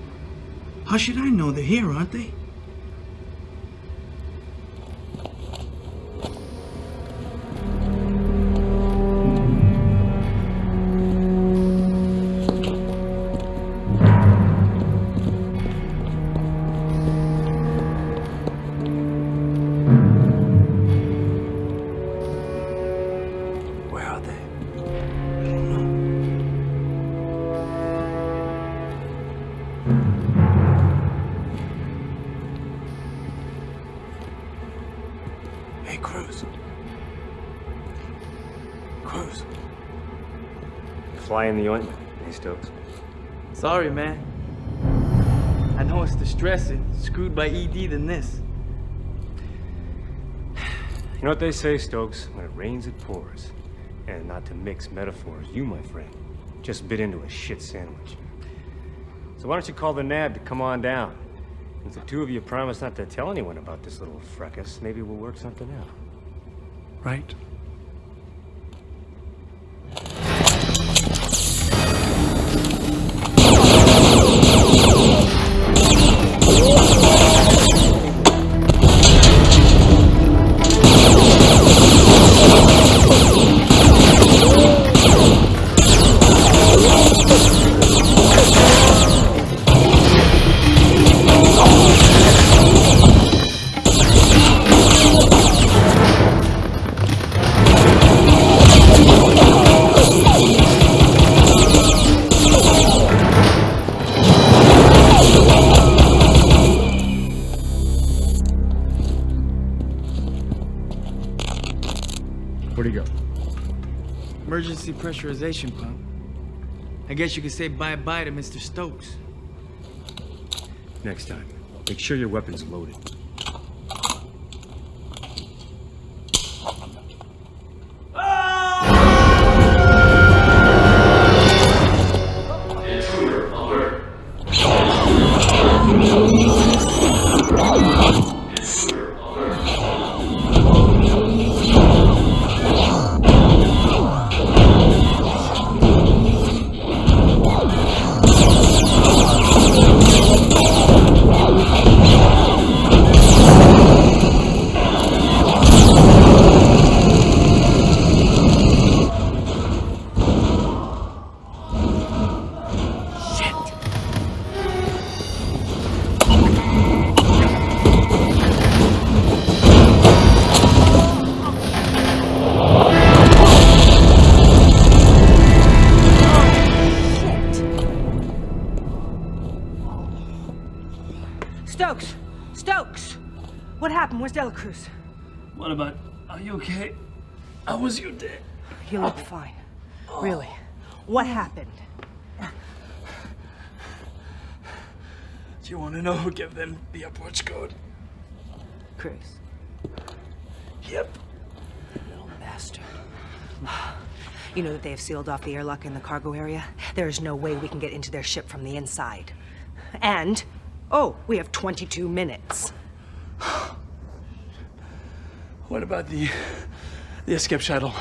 How should I know? They're here, aren't they? Sorry, man. I know it's distressing. Screwed by ED than this. You know what they say, Stokes? When it rains, it pours. And not to mix metaphors, you, my friend, just bit into a shit sandwich. So why don't you call the NAB to come on down? If the two of you promise not to tell anyone about this little fracas, maybe we'll work something out. Right? I guess you could say bye-bye to Mr. Stokes. Next time, make sure your weapon's loaded. You okay? How was your day? You look fine. Really. What happened? Do you want to know who gave them the approach code? Cruz. Yep. Little bastard. You know that they have sealed off the airlock in the cargo area? There is no way we can get into their ship from the inside. And, oh, we have 22 minutes. What about the, the escape shuttle?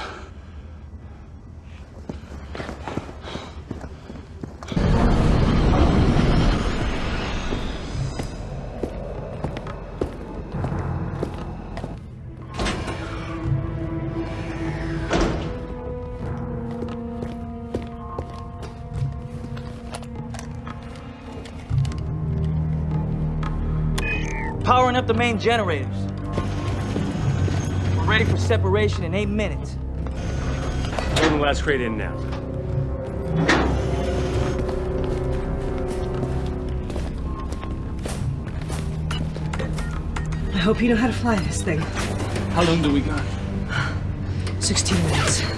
powering up the main generators. Ready for separation in eight minutes. Loading last crate in now. I hope you know how to fly this thing. How long do we got? 16 minutes.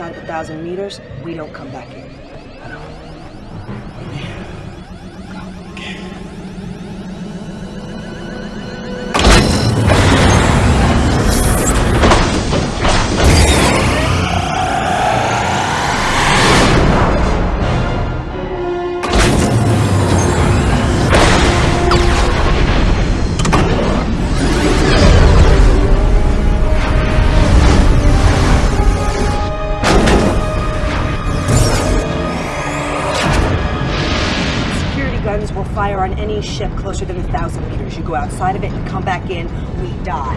Outside a thousand meters, we don't come back in. Any ship closer than a thousand meters. You go outside of it and come back in, we die.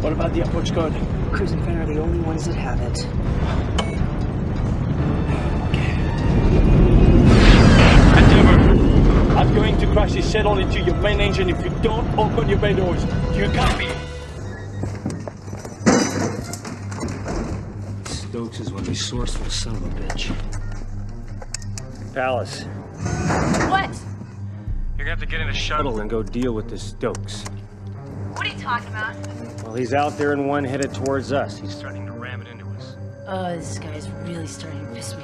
What about the approach code? Cruz and Fenn are the only ones that have it. Endeavor, I'm going to crash this shell into your main engine if you don't open your bay doors. Do you copy? Stokes is one resourceful son of a bitch. Palace, What? Gonna have to get in a shuttle and go deal with this Stokes. What are you talking about? Well, he's out there in one headed towards us. He's threatening to ram it into us. Oh, this guy's really starting to piss me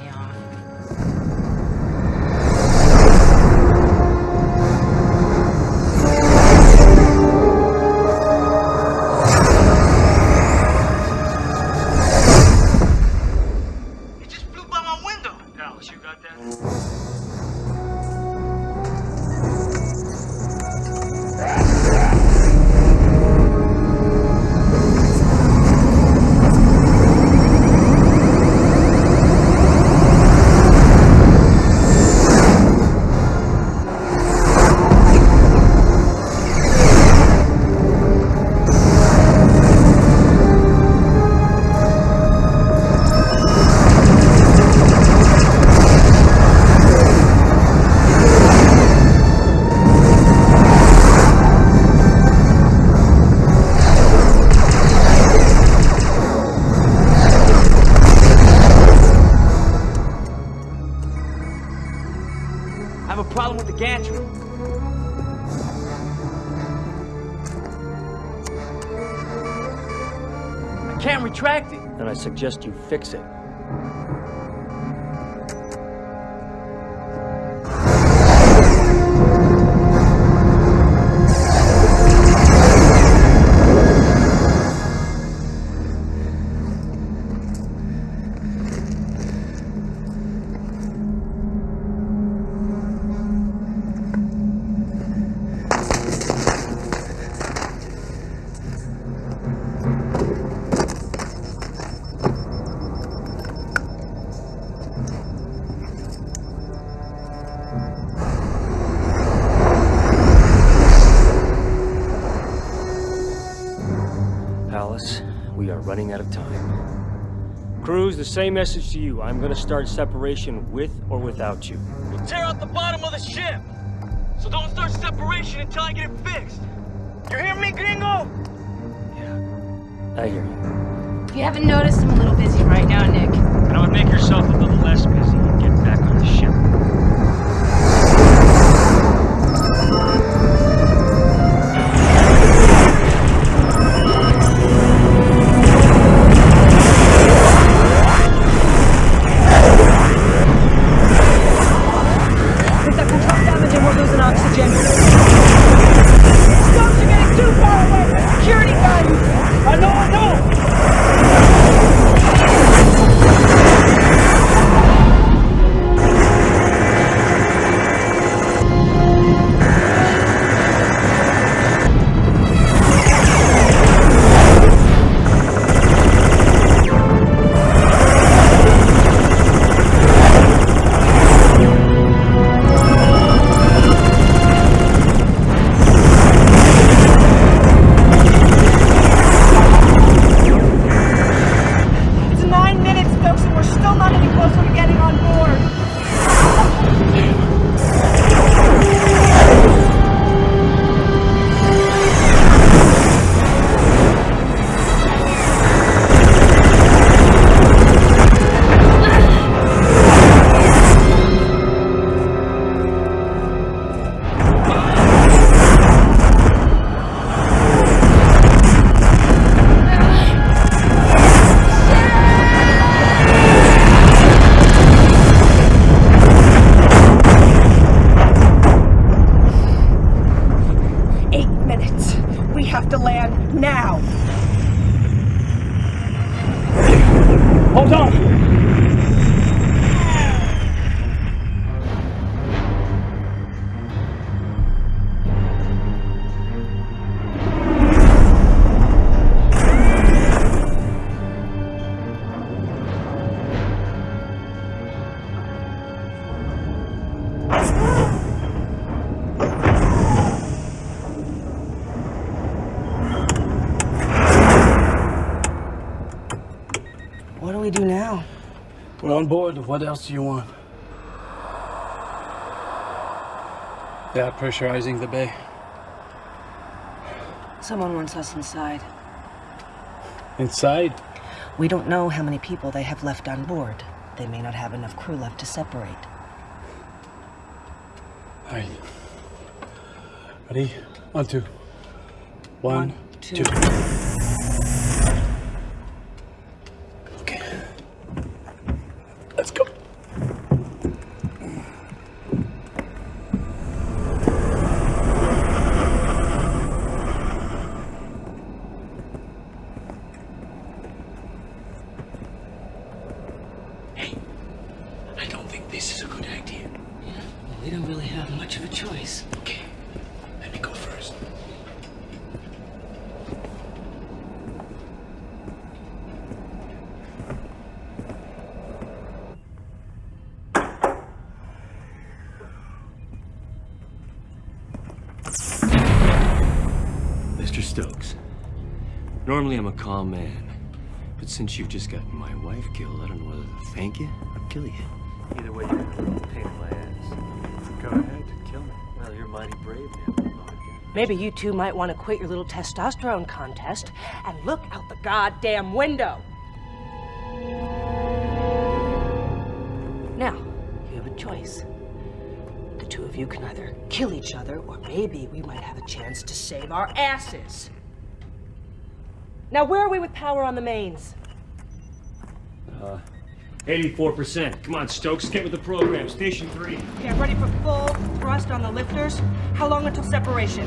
suggest you fix it. The same message to you. I'm gonna start separation with or without you. We'll tear out the bottom of the ship. So don't start separation until I get it fixed. You hear me, gringo? Yeah, I hear you. If you haven't noticed, I'm a little busy right now, Nick. And I would make yourself on board. What else do you want? They are pressurizing the bay. Someone wants us inside. Inside? We don't know how many people they have left on board. They may not have enough crew left to separate. All right. Ready? One, two. One, two. Okay. Calm man, but since you've just gotten my wife killed, I don't know whether to thank you or kill you. Either way, you're a pain in my ass. Go ahead, and kill me. Well, you're mighty brave now. Maybe you two might want to quit your little testosterone contest and look out the goddamn window. Now, you have a choice. The two of you can either kill each other, or maybe we might have a chance to save our asses. Now, where are we with power on the mains? Uh, 84%. Come on, Stokes, get with the program. Station 3. Get ready for full thrust on the lifters. How long until separation?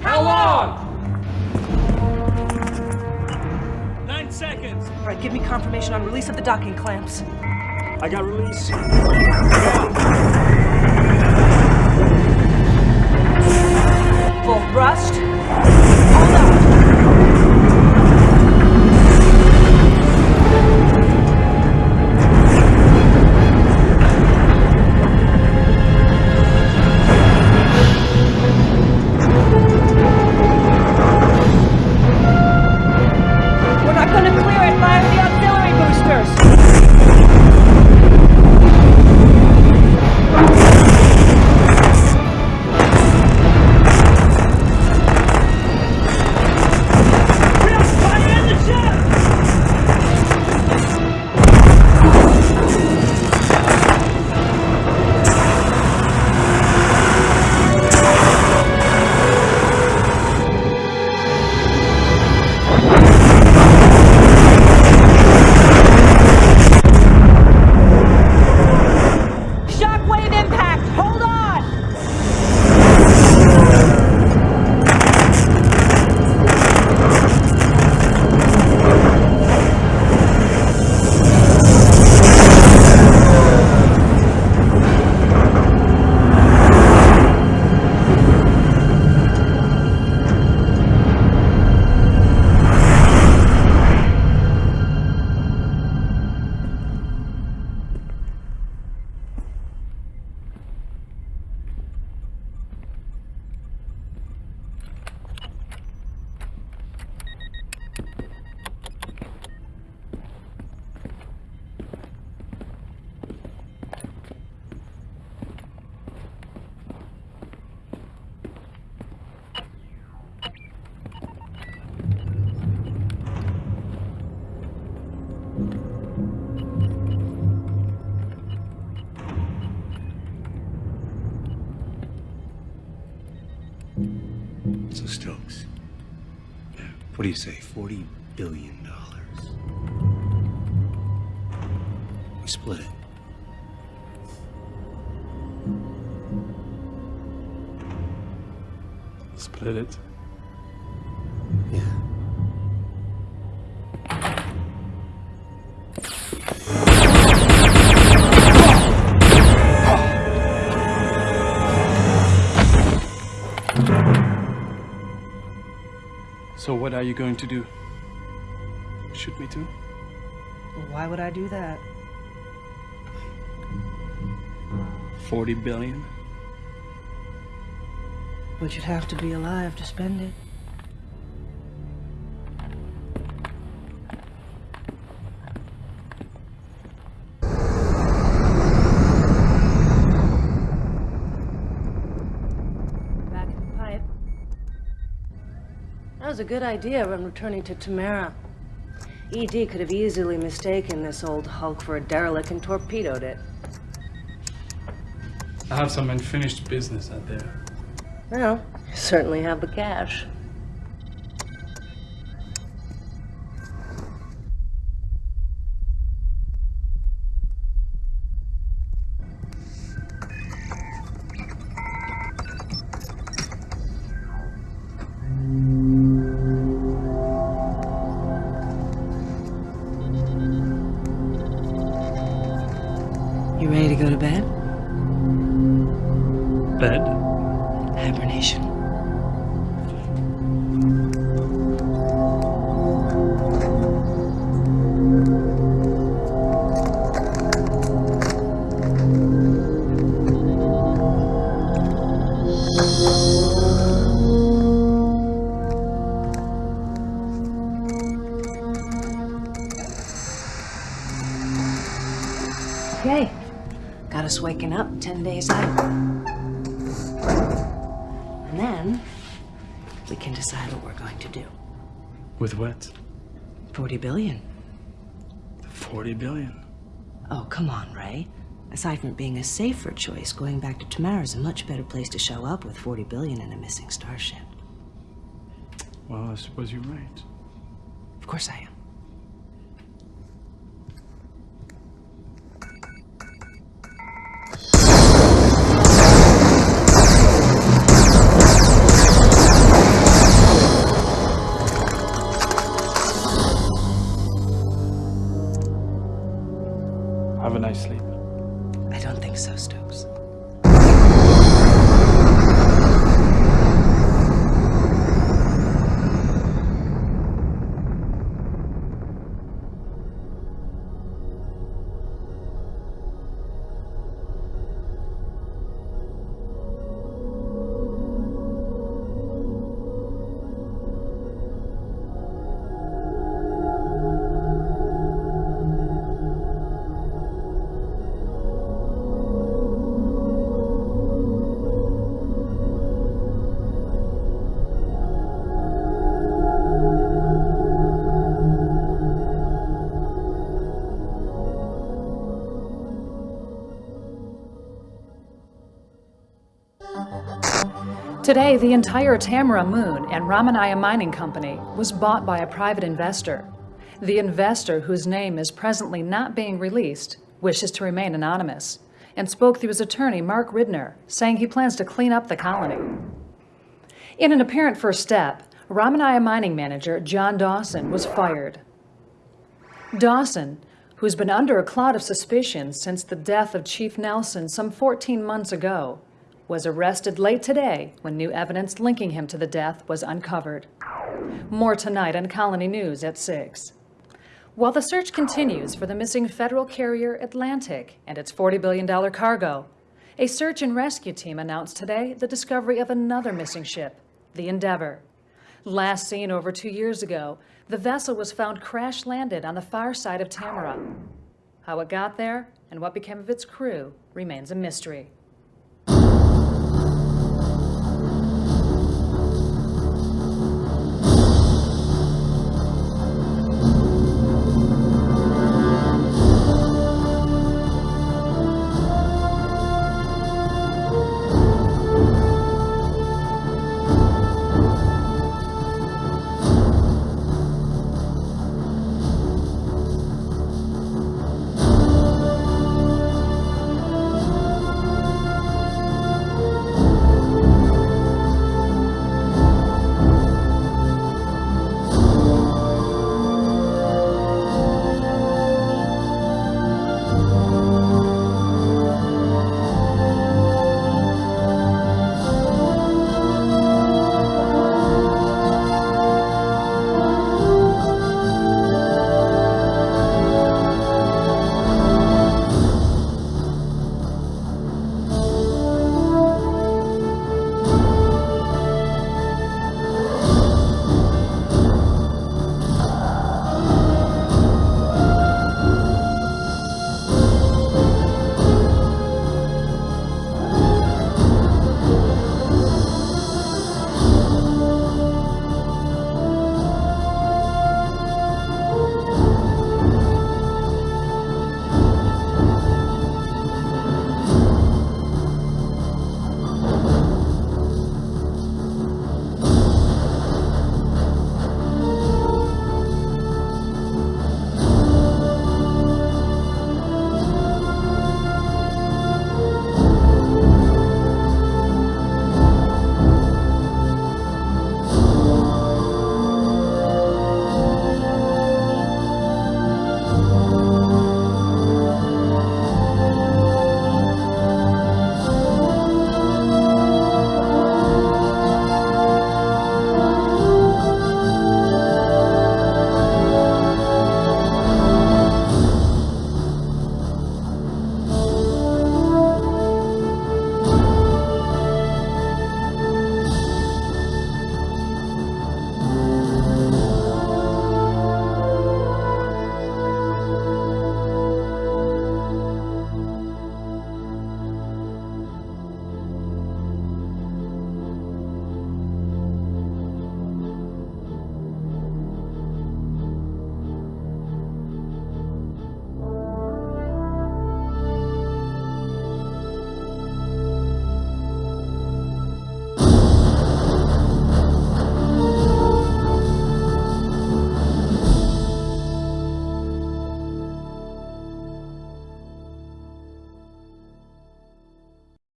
How long? Nine seconds. All right, give me confirmation on release of the docking clamps. I got release. Full thrust. What So what are you going to do? Shoot me too? Why would I do that? 40 billion? But you'd have to be alive to spend it. Was a good idea when returning to Tamara. ED could have easily mistaken this old hulk for a derelict and torpedoed it. I have some unfinished business out there. Well, you certainly have the cash. Okay. Got us waking up 10 days out. And then we can decide what we're going to do. With what? 40 billion. 40 billion. Oh, come on, Ray. Aside from being a safer choice, going back to Tamara's a much better place to show up with 40 billion and a missing starship. Well, I suppose you're right. Of course I am. Have Today, the entire Tamara Moon and Ramanaya Mining Company was bought by a private investor. The investor, whose name is presently not being released, wishes to remain anonymous and spoke through his attorney, Mark Ridner, saying he plans to clean up the colony. In an apparent first step, Ramanaya mining manager John Dawson was fired. Dawson, who's been under a cloud of suspicion since the death of Chief Nelson some 14 months ago, was arrested late today when new evidence linking him to the death was uncovered. More tonight on Colony News at 6. While the search continues for the missing federal carrier Atlantic and its $40 billion cargo, a search and rescue team announced today the discovery of another missing ship, the Endeavour. Last seen over two years ago, the vessel was found crash-landed on the far side of Tamara. How it got there and what became of its crew remains a mystery.